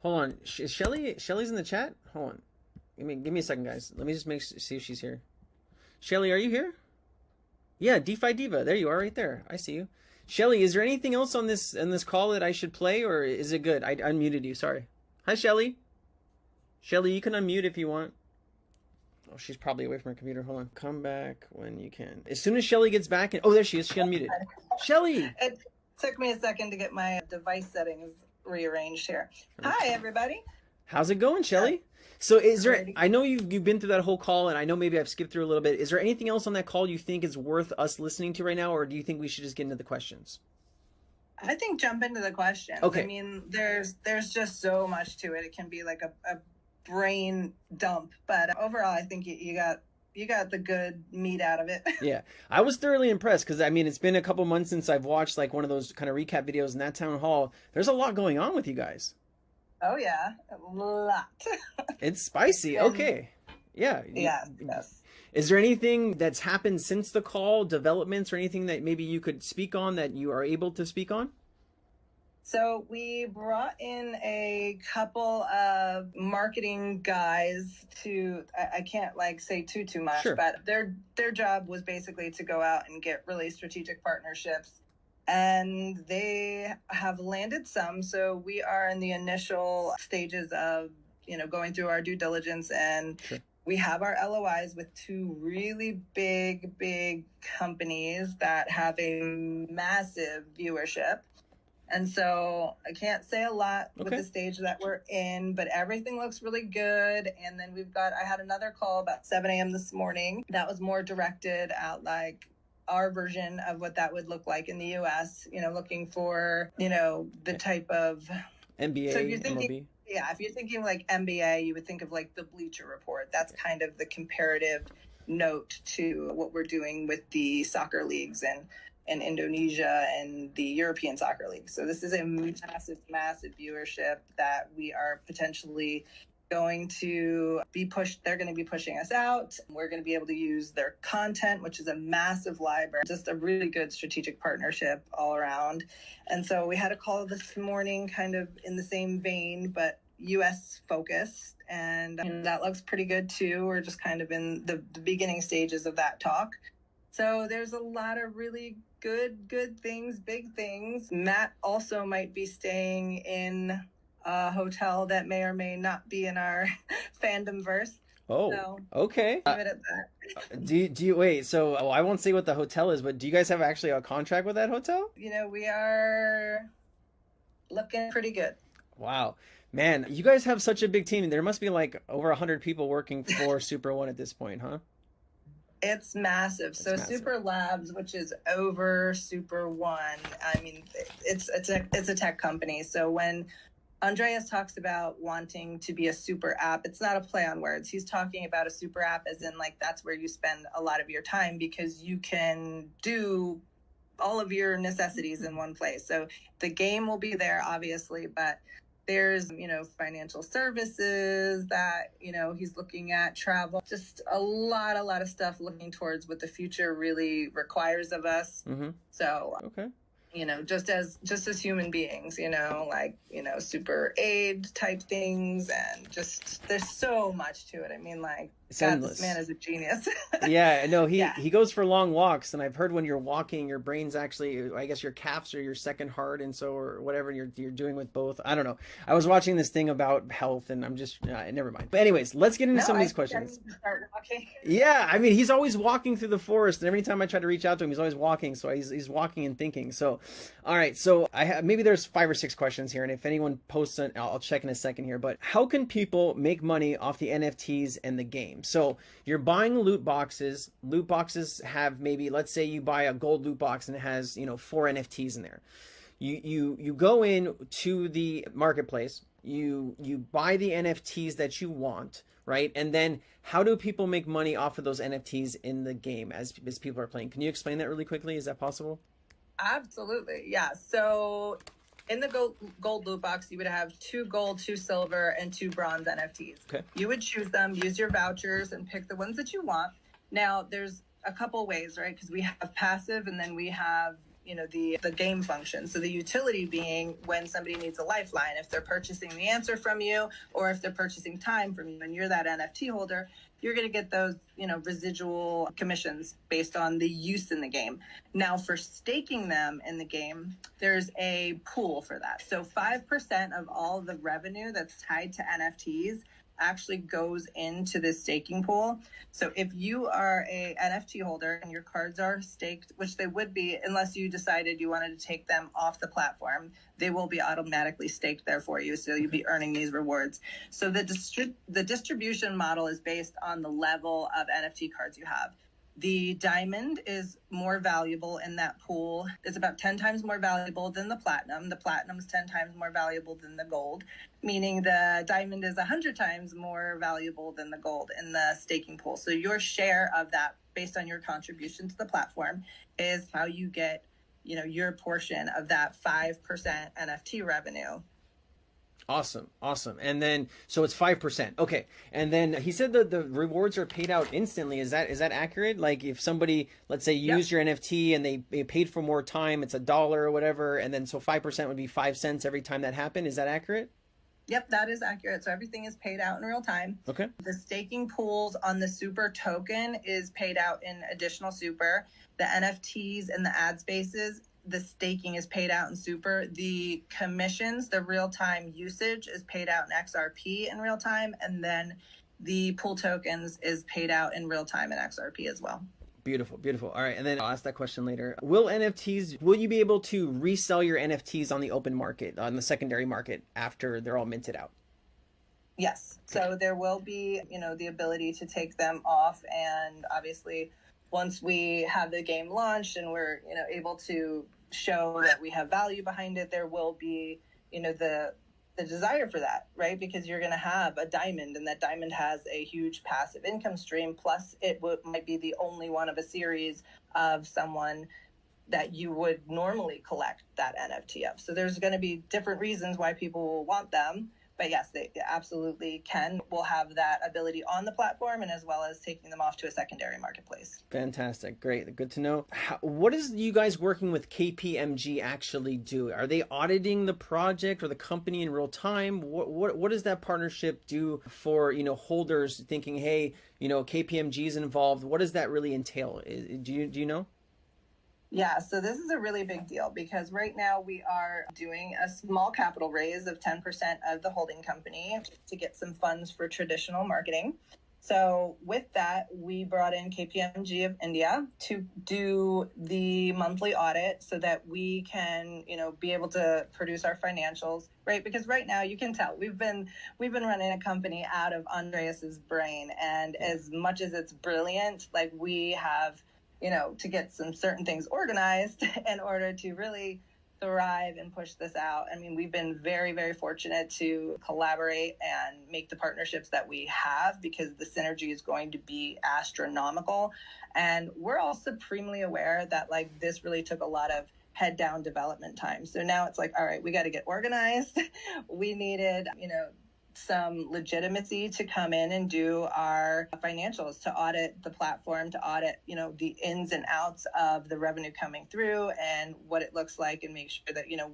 Hold on, is Shelly? Shelly's in the chat. Hold on, give me give me a second, guys. Let me just make see if she's here. Shelly, are you here? Yeah, DeFi Diva. There you are, right there. I see you. Shelly, is there anything else on this on this call that I should play, or is it good? I unmuted you. Sorry. Hi, Shelly. Shelly, you can unmute if you want. Oh, she's probably away from her computer. Hold on. Come back when you can. As soon as Shelly gets back, and oh, there she is. She unmuted. Shelly. It took me a second to get my device settings rearranged here. Hi, everybody. How's it going, Shelly? So is there I know you've you've been through that whole call and I know maybe I've skipped through a little bit. Is there anything else on that call you think is worth us listening to right now or do you think we should just get into the questions? I think jump into the questions. Okay. I mean, there's there's just so much to it. It can be like a, a brain dump, but overall I think you, you got you got the good meat out of it. yeah, I was thoroughly impressed because I mean it's been a couple months since I've watched like one of those kind of recap videos in that town hall. There's a lot going on with you guys. Oh yeah, a lot. it's spicy. Okay. Yeah. Yeah. Yes. Is there anything that's happened since the call, developments or anything that maybe you could speak on that you are able to speak on? So we brought in a couple of marketing guys to I, I can't like say too too much, Sure. but their their job was basically to go out and get really strategic partnerships. And they have landed some. So we are in the initial stages of, you know, going through our due diligence and Sure. we have our LOIs with two really big, big companies that have a massive viewership. And so I can't say a lot with the stage that we're in, but everything looks really good. And then we've got, I had another call about 7 a.m. this morning that was more directed at like our version of what that would look like in the US, you know, looking for, you know, the type of NBA, So you're thinking- MLB. yeah, if you're thinking like NBA, you would think of like the Bleacher Report. That's kind of the comparative note to what we're doing with the soccer leagues and in Indonesia and the European soccer league. So this is a massive, massive viewership that we are potentially going to be pushed. They're going to be pushing us out. We're going to be able to use their content, which is a massive library, just a really good strategic partnership all around. And so we had a call this morning, kind of in the same vein, but US focused. And that looks pretty good too. We're just kind of in the, the beginning stages of that talk. So there's a lot of really good, good things, big things. Matt also might be staying in a hotel that may or may not be in our fandom verse. Oh, So okay. leave it at that. Uh, do you, do you wait? So oh, I won't say what the hotel is, but do you guys have actually a contract with that hotel? You know, we are looking pretty good. Wow, man, you guys have such a big team. There must be like over hundred people working for Super One at this point, huh? It's massive. so massive. Super Labs, which is over Super One, I mean, it's it's a it's a tech company. So when Andreas talks about wanting to be a super app, it's not a play on words. He's talking about a super app as in like that's where you spend a lot of your time because you can do all of your necessities in one place. So the game will be there, obviously, but there's you know financial services that you know he's looking at travel just a lot a lot of stuff looking towards what the future really requires of us Mm-hmm. so Okay. you know just as just as human beings you know like you know super aid type things and just there's so much to it i mean like It's God, endless. this man is a genius. yeah, no, he Yeah. he goes for long walks, and I've heard when you're walking, your brain's actually, I guess your calves are your second heart, and so or whatever you're you're doing with both. I don't know. I was watching this thing about health, and I'm just uh, never mind. But anyways, let's get into No, some of these I questions. need to start walking. Yeah, I mean, he's always walking through the forest, and every time I try to reach out to him, he's always walking. So he's, he's walking and thinking. So, all right. So I have maybe there's five or six questions here, and if anyone posts it, I'll, I'll check in a second here. But how can people make money off the NFTs and the game? So you're buying loot boxes. Loot boxes have maybe let's say you buy a gold loot box and it has you know four NFTs in there. You you you go in to the marketplace. You you buy the NFTs that you want right? And then how do people make money off of those NFTs in the game as, as people are playing? Can you explain that really quickly? Is that possible? Absolutely. Yeah. So in the gold, gold loot box, you would have two gold, two silver, and two bronze NFTs. Okay. You would choose them, use your vouchers, and pick the ones that you want. Now, there's a couple ways, right? Because we have passive, and then we have you know the the game function so the utility being when somebody needs a lifeline if they're purchasing the answer from you or if they're purchasing time from you and you're that nft holder you're going to get those you know residual commissions based on the use in the game. Now for staking them in the game there's a pool for that. So 5% of all the revenue that's tied to nfts actually goes into this staking pool. So if you are a nft holder and your cards are staked which they would be unless you decided you wanted to take them off the platform they will be automatically staked there for you. So you'll be earning these rewards. So the distri- the distribution model is based on the level of NFT cards you have. The diamond is more valuable in that pool. It's about 10 times more valuable than the platinum. The platinum is 10 times more valuable than the gold, meaning the diamond is 100 times more valuable than the gold in the staking pool. So your share of that based on your contribution to the platform is how you get, you know, your portion of that 5% NFT revenue. Awesome, awesome. And then so it's five percent. Okay. And then he said that the rewards are paid out instantly. Is that is that accurate? Like if somebody, let's say, used your NFT and they, they paid for more time, it's a dollar or whatever, and then so five percent would be five cents every time that happened. Is that accurate? Yep, that is accurate. So everything is paid out in real time. Okay. The staking pools on the super token is paid out in additional super. The NFTs and the ad spaces, the staking is paid out in super. The commissions, the real time usage is paid out in XRP in real time. And then the pool tokens is paid out in real time in XRP as well. Beautiful, beautiful. All right, and then I'll ask that question later. Will NFTs? Will you be able to resell your NFTs on the open market, on the secondary market, after they're all minted out? Yes. So there will be, you know, the ability to take them off and obviously once we have the game launched and we're, you know, able to show that we have value behind it, there will be, you know, the the desire for that, right? Because you're going to have a diamond and that diamond has a huge passive income stream plus it w- might be the only one of a series of someone that you would normally collect that NFT of. So there's going to be different reasons why people will want them. But yes, they absolutely can. We'll have that ability on the platform and as well as taking them off to a secondary marketplace. Fantastic, great, good to know. How, what is you guys working with KPMG actually do? Are they auditing the project or the company in real time? What what what does that partnership do for you know holders thinking, hey, you know KPMG is involved? What does that really entail? Do you do you know? Yeah, so this is a really big deal because right now we are doing a small capital raise of 10% of the holding company to get some funds for traditional marketing. So, with that, we brought in KPMG of India to do the monthly audit so that we can, you know, be able to produce our financials, right? Because right now you can tell we've been we've been running a company out of Andreas's brain and as much as it's brilliant, like we have you know, to get some certain things organized in order to really thrive and push this out. I mean, we've been very, very fortunate to collaborate and make the partnerships that we have because the synergy is going to be astronomical. And we're all supremely aware that like this really took a lot of head down development time. So now it's like, all right, we got to get organized. we needed, you know, some legitimacy to come in and do our financials to audit the platform to audit you know the ins and outs of the revenue coming through and what it looks like and make sure that you know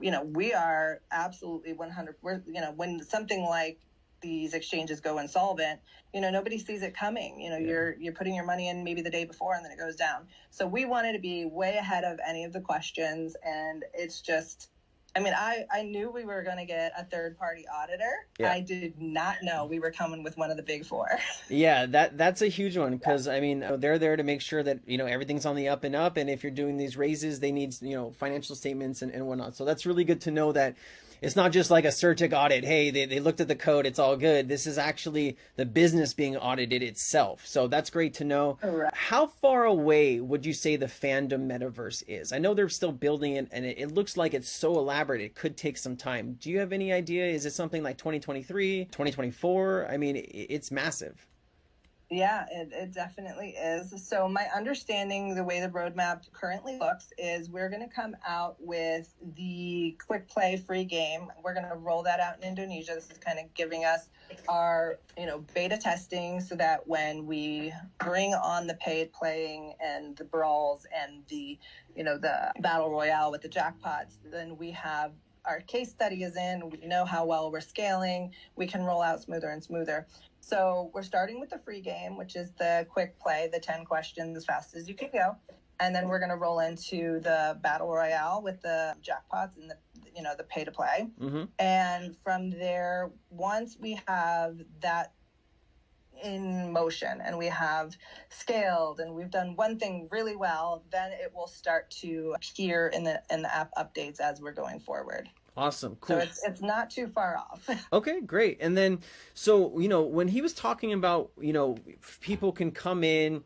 you know we are absolutely 100 we're you know when something like these exchanges go insolvent, you know, nobody sees it coming. You know, Yeah. you're you're putting your money in maybe the day before and then it goes down. So we wanted to be way ahead of any of the questions and it's just I mean, I, I knew we were going to get a third party auditor. Yeah. I did not know we were coming with one of the big four. Yeah, that that's a huge one because I mean oh, they're there to make sure that you know everything's on the up and up, and if you're doing these raises, they need you know financial statements and, and whatnot. So that's really good to know that it's not just like a CertiK audit. Hey, they, they looked at the code, it's all good. This is actually the business being audited itself. So that's great to know. Correct. How far away would you say the fandom metaverse is? I know they're still building it, and it, it looks like it's so elaborate. It could take some time. Do you have any idea? Is it something like 2023, 2024? I mean, it, it's massive. Yeah, it, it definitely is. So, my understanding, the way the roadmap currently looks, is we're going to come out with the quick play free game. We're going to roll that out in Indonesia. This is kind of giving us our, you know, beta testing so that when we bring on the paid playing and the brawls and the, you know, the battle royale with the jackpots, then we have our case study is in. We know how well we're scaling. We can roll out smoother and smoother. So we're starting with the free game, which is the quick play, the 10 questions as fast as you can go. And then we're going to roll into the battle royale with the jackpots and the, you know, the pay to play. Mm-hmm. And from there, once we have that in motion and we have scaled and we've done one thing really well, then it will start to appear in the in the app updates as we're going forward. Awesome. Cool. So it's it's not too far off. Okay, great. And then, so, you know, when he was talking about, you know, people can come in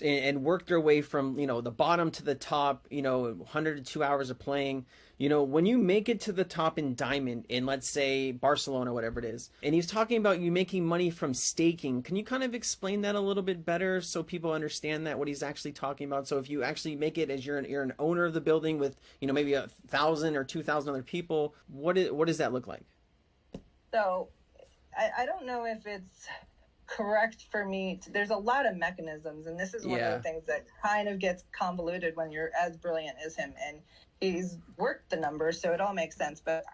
and, and work their way from, you know, the bottom to the top, you know, 100 to two hours of playing, you know, when you make it to the top in Diamond in, let's say, Barcelona, whatever it is, and he's talking about you making money from staking, can you kind of explain that a little bit better so people understand that, what he's actually talking about? So if you actually make it as you're an, you're an owner of the building with, you know, maybe a thousand or 2,000 other people, what, is, what does that look like? So I, I don't know if it's correct for me. To, there's a lot of mechanisms, and this is one Yeah. of the things that kind of gets convoluted when you're as brilliant as him. And he's worked the numbers, so it all makes sense. But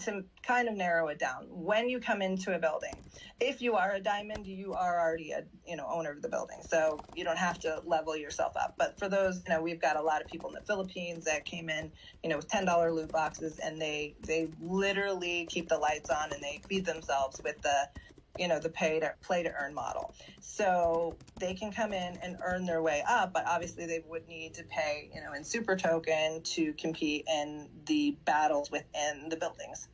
to kind of narrow it down, when you come into a building, if you are a diamond, you are already a you know owner of the building, so you don't have to level yourself up. But for those, you know, we've got a lot of people in the Philippines that came in, you know, with ten dollar loot boxes, and they they literally keep the lights on and they feed themselves with the you know the pay to play to earn model. So they can come in and earn their way up but obviously they would need to pay you know in super token to compete in the battles within the buildings.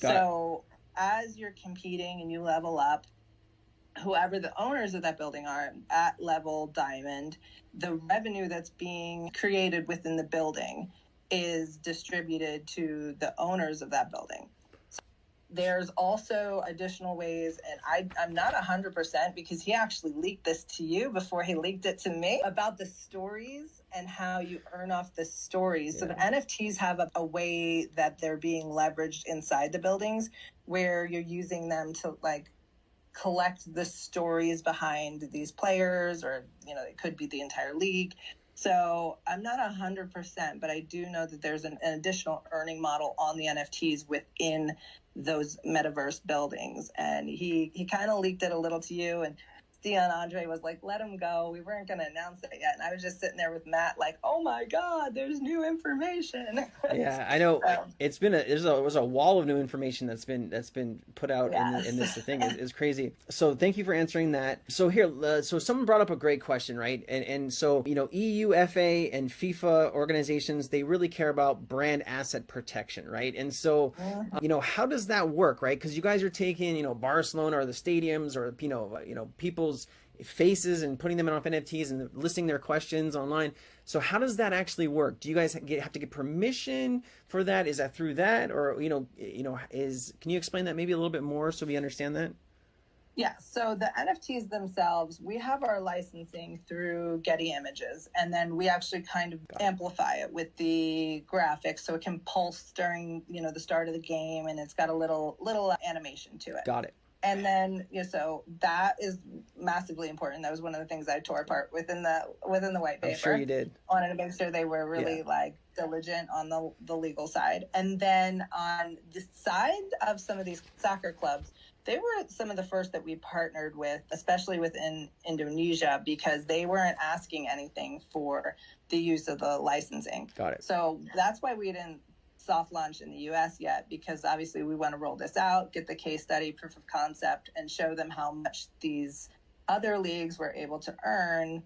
Got it. so as you're competing and you level up whoever the owners of that building are at level diamond the revenue that's being created within the building is distributed to the owners of that building there's also additional ways and I, i'm not 100% because he actually leaked this to you before he leaked it to me about the stories and how you earn off the stories. So the nfts have a, a way that they're being leveraged inside the buildings where you're using them to like collect the stories behind these players or you know it could be the entire league. So i'm not 100% but i do know that there's an, an additional earning model on the nfts within those metaverse buildings. And he he kind of leaked it a little to you and Stian Andre was like, let him go. We weren't going to announce it yet. And I was just sitting there with Matt, like, oh my God, there's new information. yeah i know So- it's been a there's a there's a wall of new information that's been that's been put out in, Yes. in this thing is, is crazy so thank you for answering that so here uh, so someone brought up a great question right and and so you know UEFA and fifa organizations they really care about brand asset protection right and so Mhm. you know how does that work right because you guys are taking you know barcelona or the stadiums or you know you know people's faces and putting them on nfts and listing their questions online. So how does that actually work? Do you guys get, have to get permission for that? Is that through that? Or you know you know is can you explain that maybe a little bit more so we understand that? Yeah, so the NFTs themselves, we have our licensing through Getty Images, and then we actually kind of amplify it with the graphics so it can pulse during, you know, the start of the game and it's got a little little animation to it. got it And then, you know, so that is massively important. That was one of the things I tore apart within the within the white paper i'm sure you did wanted to make sure they were really like diligent on the the legal side. And then on the side of some of these soccer clubs, they were some of the first that we partnered with, especially within Indonesia, because they weren't asking anything for the use of the licensing. Got it. So that's why we didn't soft launch in the US yet, because obviously we want to roll this out, get the case study, proof of concept, and show them how much these other leagues were able to earn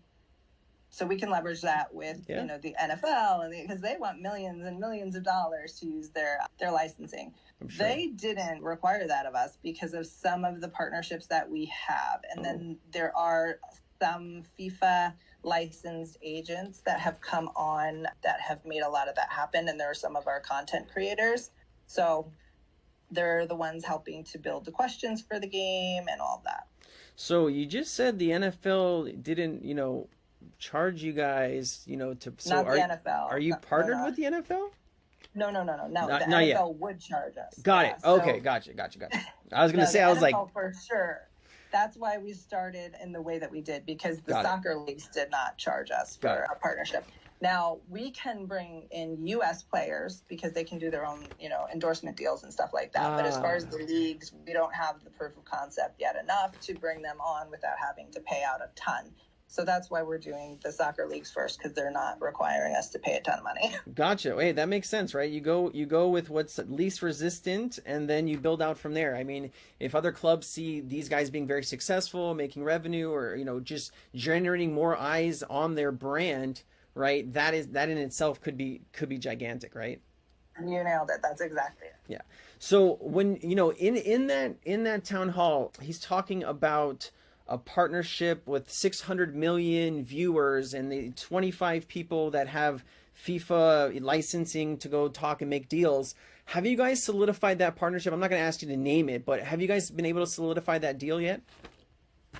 so we can leverage that with Yeah. you know the NFL and because they want millions and millions of dollars to use their their licensing. Sure. They didn't require that of us because of some of the partnerships that we have, and oh. then there are some FIFA licensed agents that have come on that have made a lot of that happen, and there are some of our content creators. So they're the ones helping to build the questions for the game and all that. So you just said the NFL didn't, you know, charge you guys, you know, to so Not are the NFL. are you No, partnered no. with the NFL? No, no, no, no, no. Not- the not NFL yet. would charge us. Got Yeah, it. Okay, so- gotcha, gotcha, gotcha. I was gonna say I was like, for sure. That's why we started in the way that we did because the Got it. soccer leagues did not charge us for a partnership. Now we can bring in U.S. players because they can do their own, you know, endorsement deals and stuff like that. But as far as Ah. the leagues, we don't have the proof of concept yet enough to bring them on without having to pay out a ton. So that's why we're doing the soccer leagues first because they're not requiring us to pay a ton of money. Gotcha. Wait, that makes sense, right? You go you go with what's least resistant and then you build out from there. I mean, if other clubs see these guys being very successful, making revenue or, you know, just generating more eyes on their brand, right? That is that in itself could be could be gigantic, right? you nailed it. That's exactly it. Yeah. So when you know in in that in that town hall, he's talking about a partnership with 600 million viewers and the 25 people that have FIFA licensing to go talk and make deals. Have you guys solidified that partnership? I'm not going to ask you to name it, but have you guys been able to solidify that deal yet?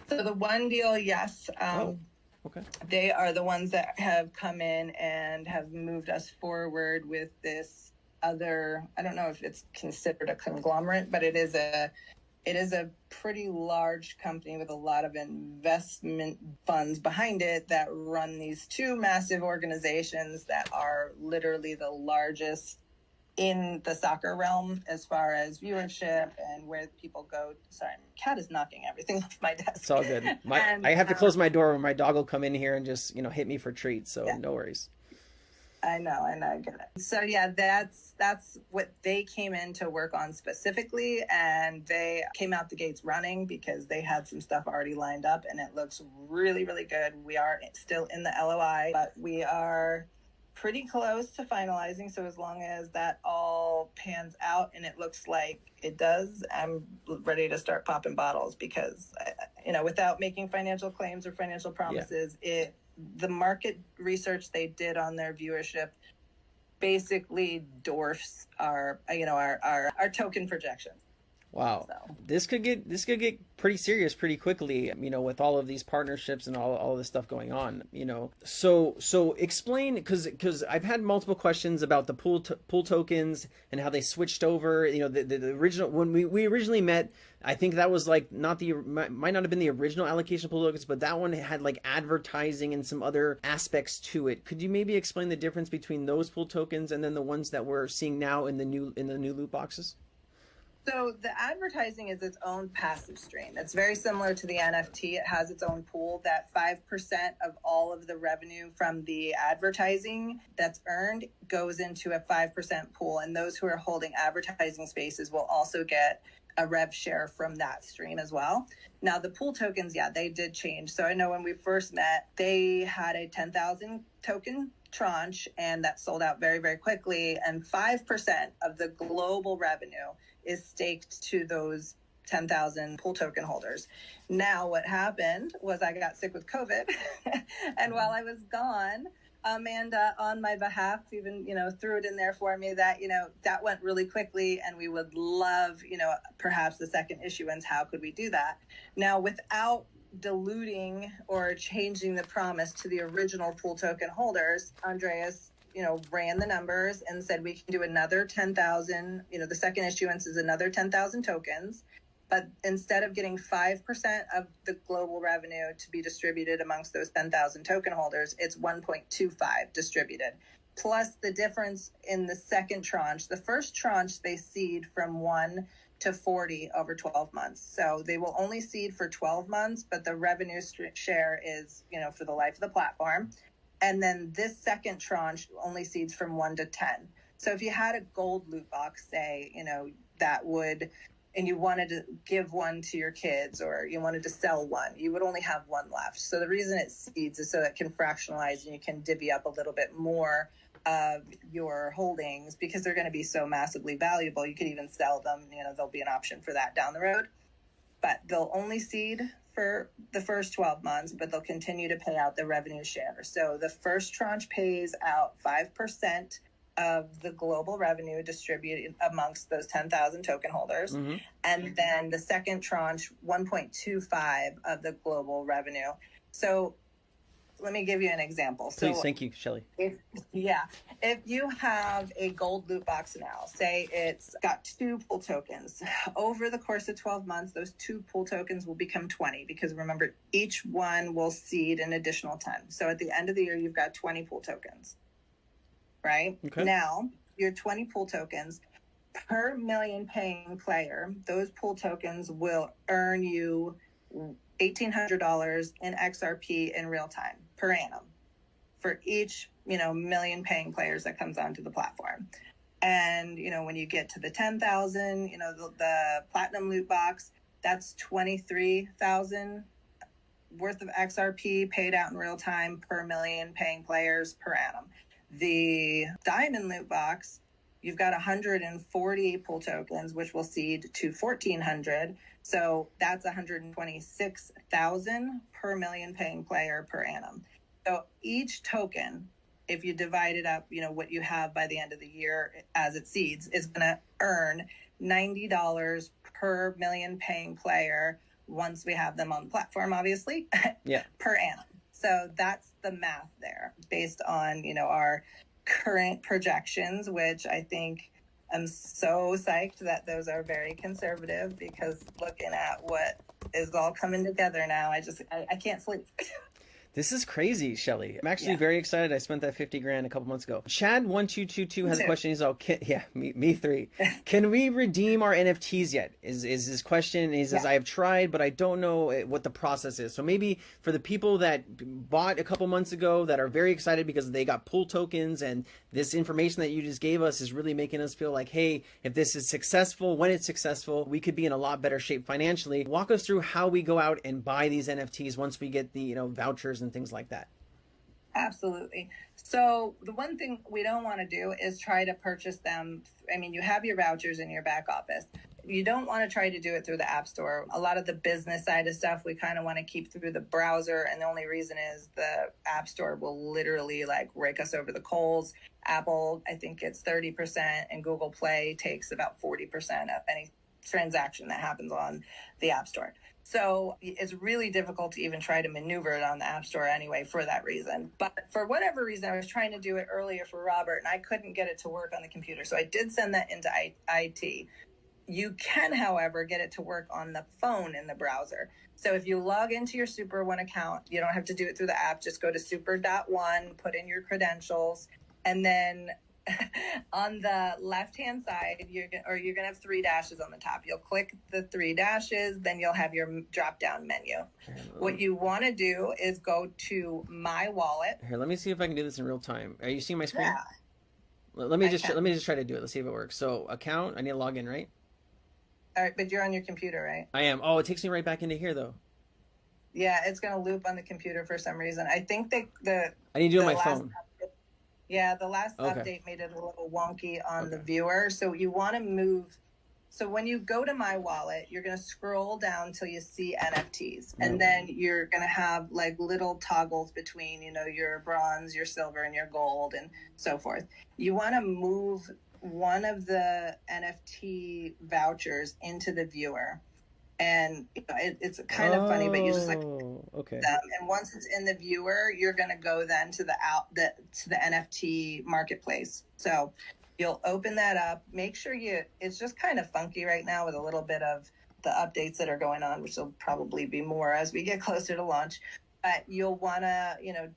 So the one deal, yes. Um, Oh, okay. They are the ones that have come in and have moved us forward with this other. I don't know if it's considered a conglomerate, but it is a. It is a pretty large company with a lot of investment funds behind it that run these two massive organizations that are literally the largest in the soccer realm as far as viewership and where people go. Sorry, my cat is knocking everything off my desk. It's all good. My, And, I have to um, close my door when my dog will come in here and just, you know, hit me for treats. So Yeah. no worries. I know, I know, I get it. So yeah, that's that's what they came in to work on specifically, and they came out the gates running because they had some stuff already lined up, and it looks really, really good. We are still in the LOI, but we are pretty close to finalizing. So as long as that all pans out and it looks like it does, I'm ready to start popping bottles because uh, you know, without making financial claims or financial promises, it the market research they did on their viewership basically dwarfs our you know our our, our token projections. Wow. So This could get this could get pretty serious pretty quickly, you know, with all of these partnerships and all all this stuff going on, you know. So so explain cuz cuz I've had multiple questions about the pool to, pool tokens and how they switched over, you know, the, the, the original when we we originally met, I think that was like not the might not have been the original allocation of pool tokens, but that one had like advertising and some other aspects to it. Could you maybe explain the difference between those pool tokens and then the ones that we're seeing now in the new in the new loot boxes? So the advertising is its own passive stream. It's very similar to the NFT. It has its own pool that 5% of all of the revenue from the advertising that's earned goes into a 5% pool. And those who are holding advertising spaces will also get a rev share from that stream as well. Now the pool tokens, yeah, they did change. So I know when we first met, they had a 10,000 token tranche and that sold out very, very quickly. And 5% of the global revenue is staked to those 10,000 pool token holders. Now, what happened was I got sick with COVID. and while mm-hmm. I was gone, Amanda, on my behalf, even, you know, threw it in there for me that, you know, that went really quickly and we would love, you know, perhaps the second issuance. How could we do that? Now, without diluting or changing the promise to the original pool token holders, Andreas you know, ran the numbers and said we can do another 10,000, you know, the second issuance is another 10,000 tokens. But instead of getting 5% of the global revenue to be distributed amongst those 10,000 token holders, it's 1.25 distributed. Plus the difference in the second tranche. The first tranche they seed from 1 to 40 over 12 months. So they will only seed for 12 months, but the revenue share is, you know, for the life of the platform. And then this second tranche only seeds from 1 to 10. So if you had a gold loot box, say, you know, that would and you wanted to give one to your kids or you wanted to sell one, you would only have one left. So the reason it seeds is so that it can fractionalize and you can divvy up a little bit more of your holdings because they're going to be so massively valuable. You could even sell them. You know, there'll be an option for that down the road. But they'll only seed for the first 12 months, but they'll continue to pay out the revenue share. So the first tranche pays out 5% of the global revenue distributed amongst those 10,000 token holders. Mhm. And then the second tranche, 1.25 of the global revenue. So let me give you an example. So Please, thank you, Shelly. if yeah if you have a gold loot box now say it's got two pool tokens over the course of 12 months those two pool tokens will become 20 because remember each one will seed an additional 10 so at the end of the year you've got 20 pool tokens right Okay. now your 20 pool tokens per million paying player those pool tokens will earn you $1800 in xrp in real time per annum for each you know million paying players that comes onto the platform. And you know when you get to the 10,000 you know the, the platinum loot box that's 23,000 worth of XRP paid out in real time per million paying players per annum. The diamond loot box you've got 140 pool tokens which will seed to 1400 so that's 126,000 per million paying player per annum so each token, if you divide it up, you know, what you have by the end of the year as it seeds is going to earn $90 per million paying player once we have them on the platform, obviously, Yeah. per annum. So that's the math there based on, you know, our current projections, which I think I'm so psyched that those are very conservative because looking at what is all coming together now, I just, I, I can't sleep. This is crazy, Shelly. I'm actually Yeah. very excited. I spent that 50 grand a couple months ago. Chad one two two two has a question. He's all, can, yeah, me, me three. Can we redeem our NFTs yet? Is is his question? And he says, Yeah. I have tried, but I don't know eh, what the process is. So maybe for the people that bought a couple months ago that are very excited because they got pool tokens and this information that you just gave us is really making us feel like, hey, if this is successful, when it's successful, we could be in a lot better shape financially. Walk us through how we go out and buy these NFTs once we get the you know vouchers and things like that. Absolutely. So the one thing we don't want to do is try to purchase them. I mean, you have your vouchers in your back office. You don't want to try to do it through the App Store. A lot of the business side of stuff we kind of want to keep through the browser, and the only reason is the App Store will literally like rake us over the coals. Apple, I think it's thirty percent, and Google Play takes about forty percent of any transaction that happens on the App Store. So it's really difficult to even try to maneuver it on the App Store anyway for that reason. But for whatever reason, I was trying to do it earlier for Robert and I couldn't get it to work on the computer. So I did send that into IT. You can, however, get it to work on the phone in the browser. So if you log into your Super One account, you don't have to do it through the app. Just go to super.one, put in your credentials, and then on the left hand side you're go- or you're going to have three dashes on the top you'll click the three dashes then you'll have your drop down menu what you want to do is go to my wallet Here, let me see if I can do this in real time. Are you seeing my screen? yeah Let me I just can. let me just try to do it. Let's see if it works. So account, I need to log in, right? all right but you're on your computer right I am. Oh, it takes me right back into here though. yeah it's going to loop on the computer for some reason i think they the I need to do it on my phone. update- yeah the last Okay. update made it a little wonky on the viewer. So you want to move so when you go to my wallet you're going to scroll down till you see nfts and then you're going to have like little toggles between you know your bronze your silver and your gold and so forth. You want to move one of the nft vouchers into the viewer and you know, it, it's kind of funny but you just like Oh, okay. them and once it's in the viewer you're going to go then to the out the to the nft marketplace. So you'll open that up. Make sure you it's just kind of funky right now with a little bit of the updates that are going on which will probably be more as we get closer to launch. But you'll want to you know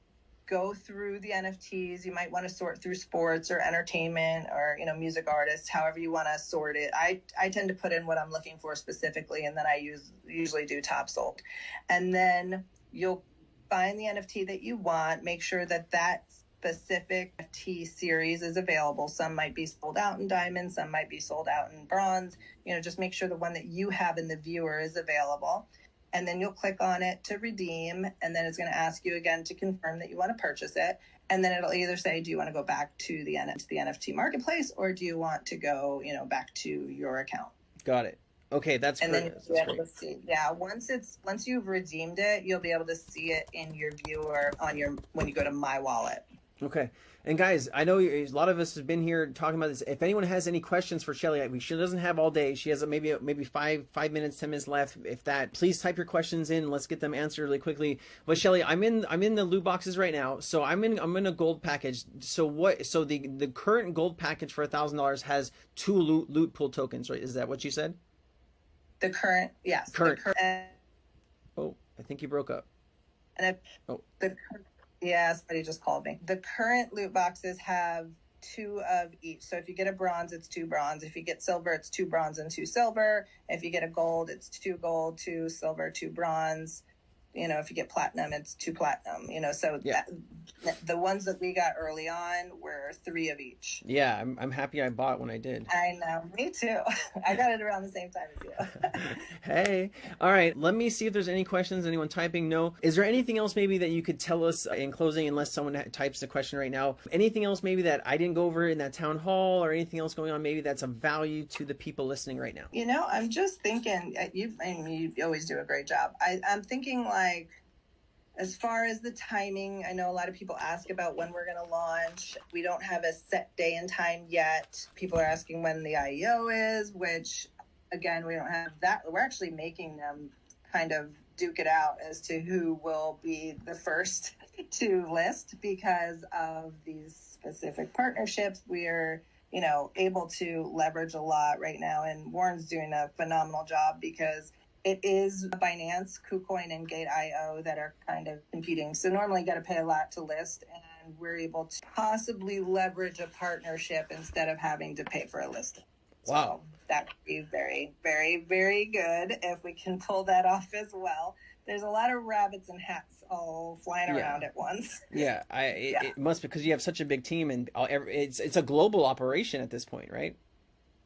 go through the NFTs. You might want to sort through sports or entertainment or you know music artists, however you want to sort it. I I tend to put in what I'm looking for specifically, and then I use usually do top sold, and then you'll find the NFT that you want. Make sure that that specific NFT series is available. Some might be sold out in diamond, some might be sold out in bronze. You know, just make sure the one that you have in the viewer is available and then you'll click on it to redeem and then it's going to ask you again to confirm that you want to purchase it. And then it'll either say do you want to go back to the, to the nft marketplace or do you want to go you know back to your account? Got it. Okay that's and great. then you'll be able to see yeah once it's once you've redeemed it you'll be able to see it in your viewer on your when you go to my wallet Okay. And guys, I know a lot of us have been here talking about this. If anyone has any questions for Shelly, she doesn't have all day. She has maybe maybe five five minutes, ten minutes left. If that, please type your questions in. Let's get them answered really quickly. But Shelly, I'm in I'm in the loot boxes right now, so I'm in I'm in a gold package. So what? So the the current gold package for a thousand dollars has two loot loot pool tokens, right? Is that what you said? The current, yes. Current. The current oh, I think you broke up. And I, oh. the yeah, somebody just called me. The current loot boxes have two of each. So if you get a bronze, it's two bronze. If you get silver, it's two bronze and two silver. If you get a gold, it's two gold, two silver, two bronze you know, if you get platinum, it's two platinum, you know, so yeah. that, the ones that we got early on were three of each. Yeah, I'm, I'm happy I bought when I did. I know, me too. I got it around the same time as you. hey, all right, let me see if there's any questions. Anyone typing? No. Is there anything else maybe that you could tell us in closing, unless someone types the question right now? Anything else maybe that I didn't go over in that town hall or anything else going on maybe that's of value to the people listening right now? You know, I'm just thinking, uh, you, I mean, you always do a great job. I, I'm thinking like, like as far as the timing, I know a lot of people ask about when we're going to launch. We don't have a set day and time yet. People are asking when the IEO is, which again, we don't have that. We're actually making them kind of duke it out as to who will be the first to list because of these specific partnerships. We're you know able to leverage a lot right now and warren's doing a phenomenal job because it is Binance, KuCoin, and Gate.io that are kind of competing. So normally you got to pay a lot to list, and we're able to possibly leverage a partnership instead of having to pay for a listing. Wow. So that would be very, very, very good if we can pull that off as well. There's a lot of rabbits and hats all flying Yeah. around at once. Yeah, I it, Yeah. it must because you have such a big team and all, it's it's a global operation at this point, right?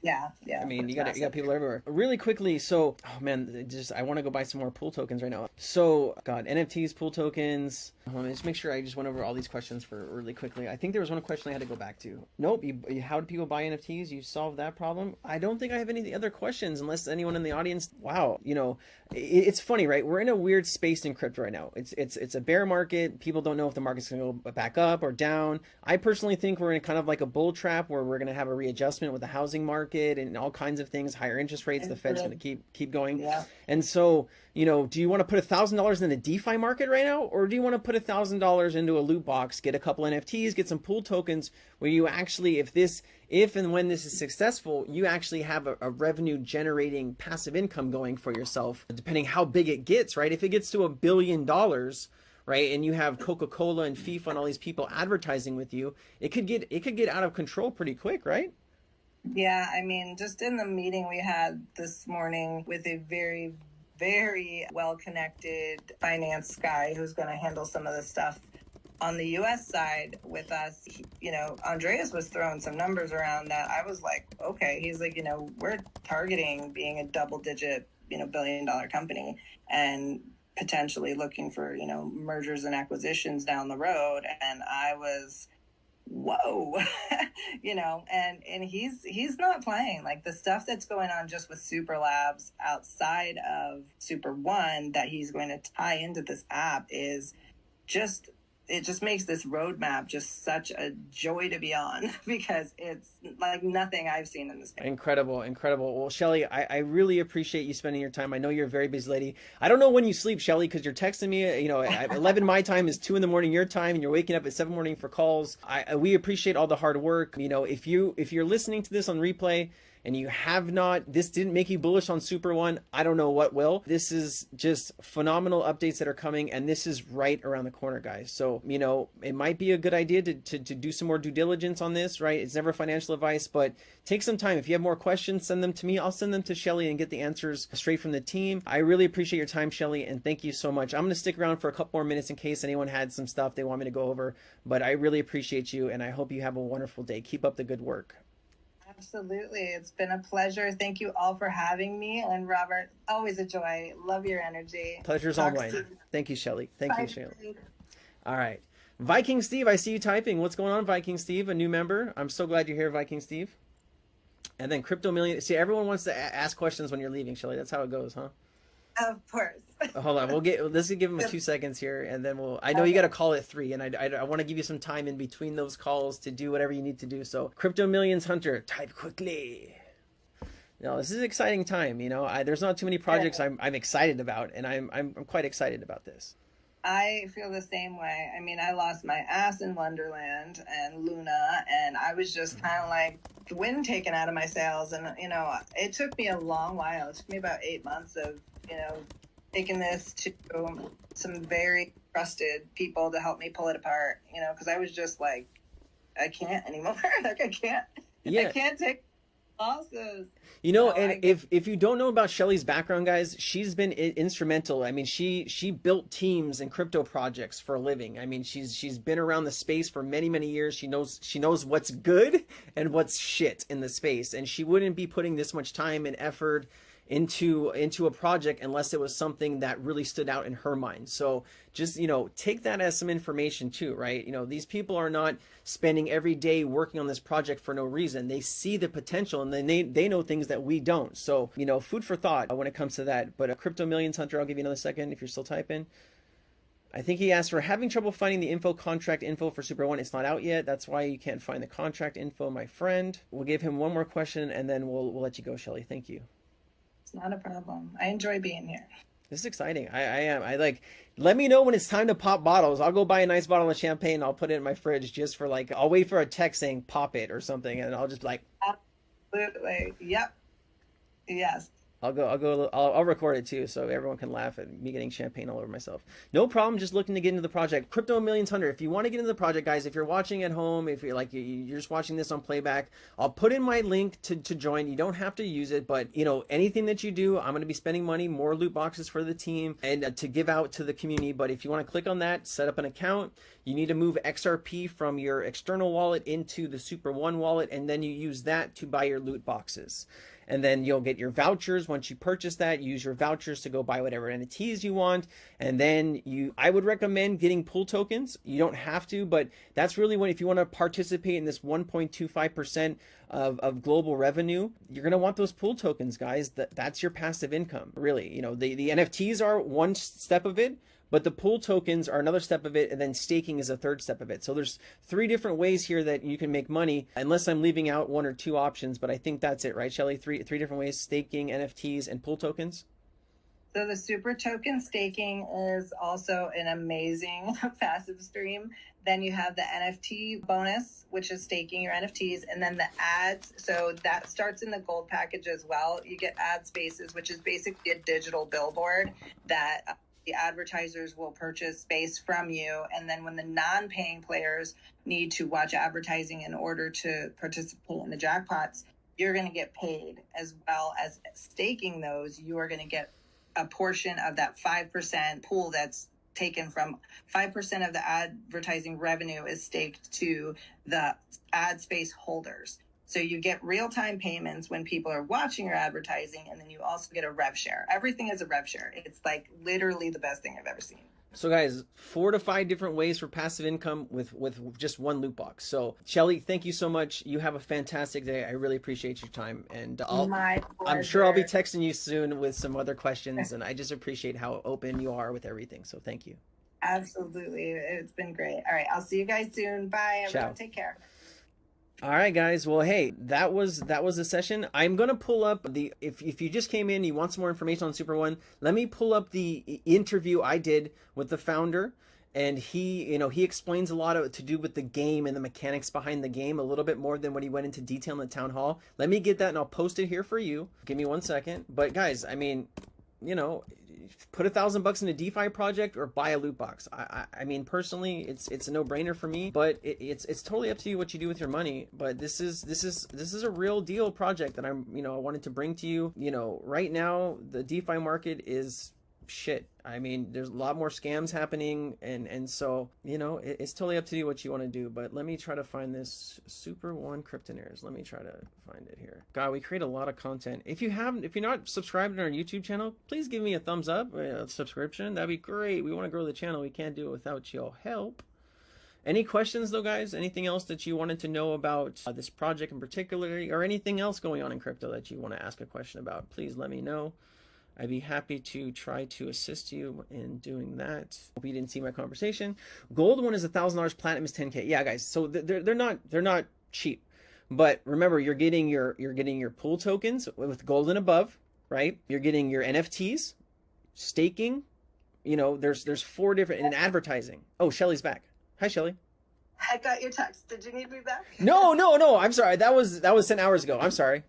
Yeah, yeah. I mean, you got you got people everywhere. Really quickly, so oh man, just I want to go buy some more pool tokens right now. So God, NFTs, pool tokens. Let me just make sure I just went over all these questions for really quickly. I think there was one question I had to go back to. Nope. You, how do people buy NFTs? You solved that problem. I don't think I have any other questions unless anyone in the audience. Wow, you know, i it's funny, right? We're in a weird space in crypto right now. It's it's it's a bear market. People don't know if the market's going to go back up or down. I personally think we're in kind of like a bull trap where we're going to have a readjustment with the housing market and all kinds of things, higher interest rates. The Fed's going to mm-hmm. keep keep going. Yeah. And so, you know, do you want to put a thousand dollars in the DeFi market right now, or do you want to put a thousand dollars into a loot box, get a couple NFTs, get some pool tokens, where you actually, if this, if and when this is successful, you actually have a, a revenue generating passive income going for yourself, depending how big it gets, right? If it gets to a billion dollars, right, and you have Coca-Cola and FIFA and all these people advertising with you, it could get it could get out of control pretty quick, right? Yeah, I mean, just in the meeting we had this morning with a very, very well connected finance guy who's going to handle some of the stuff on the US side with us, you know, Andreas was throwing some numbers around that I was like, okay, he's like, you know, we're targeting being a double digit, you know, billion dollar company and potentially looking for, you know, mergers and acquisitions down the road. And I was, whoa you know and and he's he's not playing. Like the stuff that's going on just with super labs outside of super one that he's going to tie into this app is just it just makes this roadmap just such a joy to be on because it's like nothing I've seen in this. Incredible, incredible. Well, Shelly, I, I really appreciate you spending your time. I know you're a very busy lady. I don't know when you sleep, Shelly, because you're texting me. You know, 11 my time is two in the morning your time, and you're waking up at seven morning for calls. I- we appreciate all the hard work. You know, if you if you're listening to this on replay and you have not, this didn't make you bullish on Super One, I don't know what will. This is just phenomenal updates that are coming, and this is right around the corner, guys. So, you know, it might be a good idea to, to, to do some more due diligence on this, right? It's never financial advice, but take some time. If you have more questions, send them to me. I'll send them to Shelly and get the answers straight from the team. I really appreciate your time, Shelly, and thank you so much. I'm going to stick around for a couple more minutes in case anyone had some stuff they want me to go over, but I really appreciate you, and I hope you have a wonderful day. Keep up the good work. Absolutely. It's been a pleasure. Thank you all for having me. And Robert, always a joy. Love your energy. Pleasure's all Talk mine. soon. Thank you, Shelly. Thank Bye. you, Shelly. All right. Viking Steve, I see you typing. What's going on, Viking Steve? A new member. I'm so glad you're here, Viking Steve. And then Crypto Million. See, everyone wants to ask questions when you're leaving, Shelly. That's how it goes, huh? Of course. Hold on, we'll get. Let's give him a two seconds here, and then we'll. I know you got to call at three, and I, I, I want to give you some time in between those calls to do whatever you need to do. So, Crypto Millions Hunter, type quickly. No, this is an exciting time. You know, I, there's not too many projects I'm, I'm excited about, and I'm, I'm, I'm quite excited about this. I feel the same way. I mean, I lost my ass in Wonderland and Luna, and I was just mm-hmm. kind of like the wind taken out of my sails. And, you know, it took me a long while. It took me about eight months of, you know, taking this to some very trusted people to help me pull it apart, you know, because I was just like, I can't anymore. like, I can't, Yeah. I can't take losses. You know, No, and if if you don't know about Shelly's background, guys, she's been I- instrumental. I mean, she she built teams and crypto projects for a living. I mean, she's she's been around the space for many many years. She knows she knows what's good and what's shit in the space, and she wouldn't be putting this much time and effort into into a project unless it was something that really stood out in her mind. So just you know take that as some information too, right? You know these people are not spending every day working on this project for no reason. They see the potential and then they they know things that we don't. So you know food for thought when it comes to that. But a crypto millions hunter, I'll give you another second if you're still typing. I think he asked for having trouble finding the info contract info for Super One. It's not out yet. That's why you can't find the contract info, my friend. We'll give him one more question and then we'll we'll let you go, Shelly. Thank you. It's not a problem. I enjoy being here. This is exciting. I, I am. I like. Let me know when it's time to pop bottles. I'll go buy a nice bottle of champagne. I'll put it in my fridge just for like. I'll wait for a text saying "pop it" or something, and I'll just be like. Absolutely. Yep. Yes. I'll go. I'll go. I'll, I'll record it too, so everyone can laugh at me getting champagne all over myself. No problem. Just looking to get into the project. Crypto Millions Hunter. If you want to get into the project, guys, if you're watching at home, if you're like you- you're just watching this on playback, I'll put in my link to to join. You don't have to use it, but you know anything that you do, I'm going to be spending money, more loot boxes for the team, and uh, to give out to the community. But if you want to click on that, set up an account. You need to move XRP from your external wallet into the Super One wallet, and then you use that to buy your loot boxes and then you'll get your vouchers. Once you purchase that use your vouchers to go buy whatever nfts you want. And then you i would recommend getting pool tokens. You don't have to but that's really when if you want to participate in this 1.25% of, of global revenue you're going to want those pool tokens guys. That, that's your passive income really. You know the, the nfts are one step of it but the pool tokens are another step of it and then staking is a third step of it so there's three different ways here that you can make money unless i'm leaving out one or two options but i think that's it right shelly three three different ways staking nfts and pool tokens So the super token staking is also an amazing passive stream. Then you have the NFT bonus, which is staking your NFTs, and then the ads. So that starts in the gold package as well. You get ad spaces, which is basically a digital billboard that the advertisers will purchase space from you. And then when the non-paying players need to watch advertising in order to participate in the jackpots, you're going to get paid as well as staking those. You are going to get a portion of that 5% pool that's taken from 5% of the advertising revenue is staked to the ad space holders. So you get real time payments when people are watching your advertising, and then you also get a rev share. Everything is a rev share. It's like literally the best thing I've ever seen. so guys four to five different ways for passive income with with just one loot box so shelly thank you so much you have a fantastic day i really appreciate your time and I'll, I'm sure i'll be texting you soon with some other questions and i just appreciate how open you are with everything so thank you Absolutely. It's been great. All right. I'll see you guys soon. Bye. Everyone, Ciao. take care. All right, guys. Well, hey, that was that was the session. I'm gonna pull up the if if you just came in, you want some more information on Super One. Let me pull up the interview I did with the founder, and he you know he explains a lot of to do with the game and the mechanics behind the game a little bit more than what he went into detail in the town hall let me get that and i'll post it here for you give me one second but guys i mean you know put a thousand bucks in a defi project or buy a loot box. I i, I mean personally it's it's a no-brainer for me but it, it's it's totally up to you what you do with your money. But this is this is this is a real deal project that i'm you know i wanted to bring to you. You know right now the defi market is shit. I mean, there's a lot more scams happening, and and so you know, it, it's totally up to you what you want to do. But let me try to find this Super One Kryptonaires. Let me try to find it here. God, we create a lot of content. If you haven't, if you're not subscribed to our YouTube channel, please give me a thumbs up, a subscription. That'd be great. We want to grow the channel. We can't do it without your help. Any questions though, guys? Anything else that you wanted to know about uh, this project in particular, or anything else going on in crypto that you want to ask a question about? Please let me know. I'd be happy to try to assist you in doing that. Hope you didn't see my conversation. Gold one is a thousand dollars, platinum is 10k. Yeah, guys. So they're they're not they're not cheap, but remember you're getting your you're getting your pool tokens with gold and above, right? You're getting your NFTs, staking. You know, there's there's four different in advertising. Oh, Shelly's back. Hi, Shelly. I got your text. Did you need me back? No, no, no. I'm sorry. That was that was ten hours ago. I'm sorry.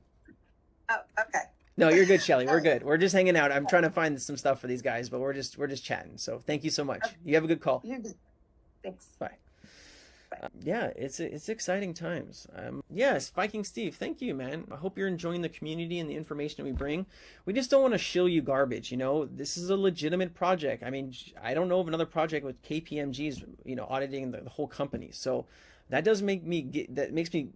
Oh, okay. No, you're good, Shelly. We're good. We're just hanging out. I'm trying to find some stuff for these guys, but we're just we're just chatting. So thank you so much. You have a good call. Thanks. Bye. Uh, yeah, it's it's exciting times. Um, yes, Viking Steve, thank you, man. I hope you're enjoying the community and the information we bring. We just don't want to shill you garbage. You know, this is a legitimate project. I mean, I don't know of another project with KPMG's, you know, auditing the, the whole company. So that does make me get that makes me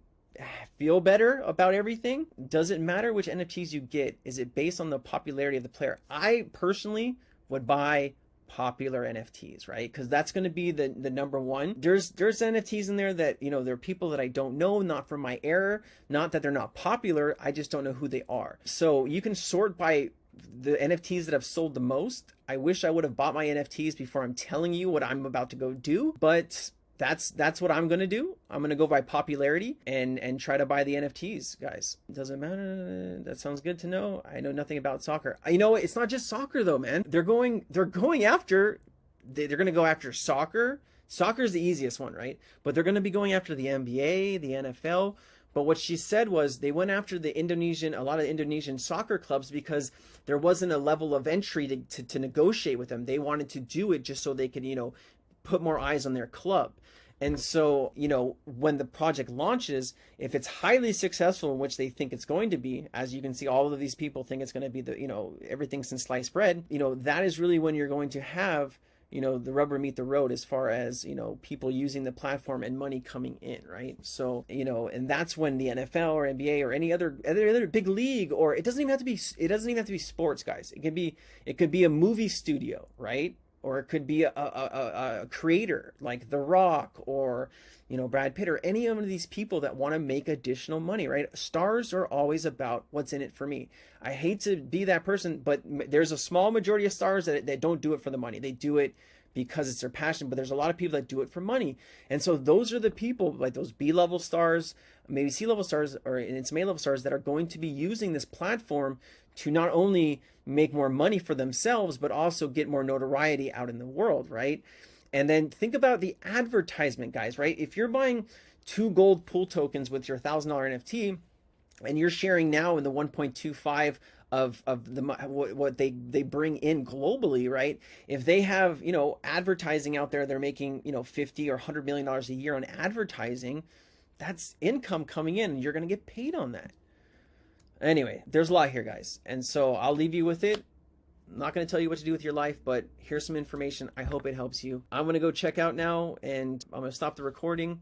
feel better about everything. Does it matter which NFTs you get? Is it based on the popularity of the player? I personally would buy popular NFTs, right? Because that's going to be the the number one. There's there's NFTs in there that you know there are people that I don't know, not from my era, not that they're not popular. I just don't know who they are. So you can sort by the NFTs that have sold the most. I wish I would have bought my NFTs before I'm telling you what I'm about to go do, but that's that's what I'm gonna do. I'm gonna go by popularity and and try to buy the NFTs, guys. Doesn't matter. That sounds good to know. I know nothing about soccer. You know, it's not just soccer though, man. They're going they're going after they're gonna go after soccer. Soccer is the easiest one, right? But they're gonna be going after the NBA, the NFL. But what she said was they went after the Indonesian, a lot of Indonesian soccer clubs because there wasn't a level of entry to, to, to negotiate with them. They wanted to do it just so they could, you know, put more eyes on their club. And so, you know, when the project launches, if it's highly successful in which they think it's going to be, as you can see, all of these people think it's going to be the, you know, everything since sliced bread, you know, that is really when you're going to have, you know, the rubber meet the road as far as, you know, people using the platform and money coming in, right? So, you know, and that's when the NFL or NBA or any other, other, other big league, or it doesn't even have to be, it doesn't even have to be sports, guys. It could be, it could be a movie studio, right? Or it could be a, a, a, creator like The Rock or you know Brad Pitt or any of these people that want to make additional money, right? Stars are always about what's in it for me. I hate to be that person, but there's a small majority of stars that, that don't do it for the money. They do it because it's their passion, but there's a lot of people that do it for money. And so those are the people like those B-level stars, maybe C-level stars or it's A-level stars that are going to be using this platform to not only make more money for themselves, but also get more notoriety out in the world, right? And then think about the advertisement, guys, right? If you're buying two gold pool tokens with your $1,000 NFT and you're sharing now in the 1.25 of of the what, they they bring in globally right if they have you know advertising out there they're making you know 50 or 100 million dollars a year on advertising that's income coming in you're going to get paid on that Anyway, there's a lot here, guys. And so I'll leave you with it. I'm not going to tell you what to do with your life, but here's some information. I hope it helps you. I'm going to go check out now and I'm going to stop the recording.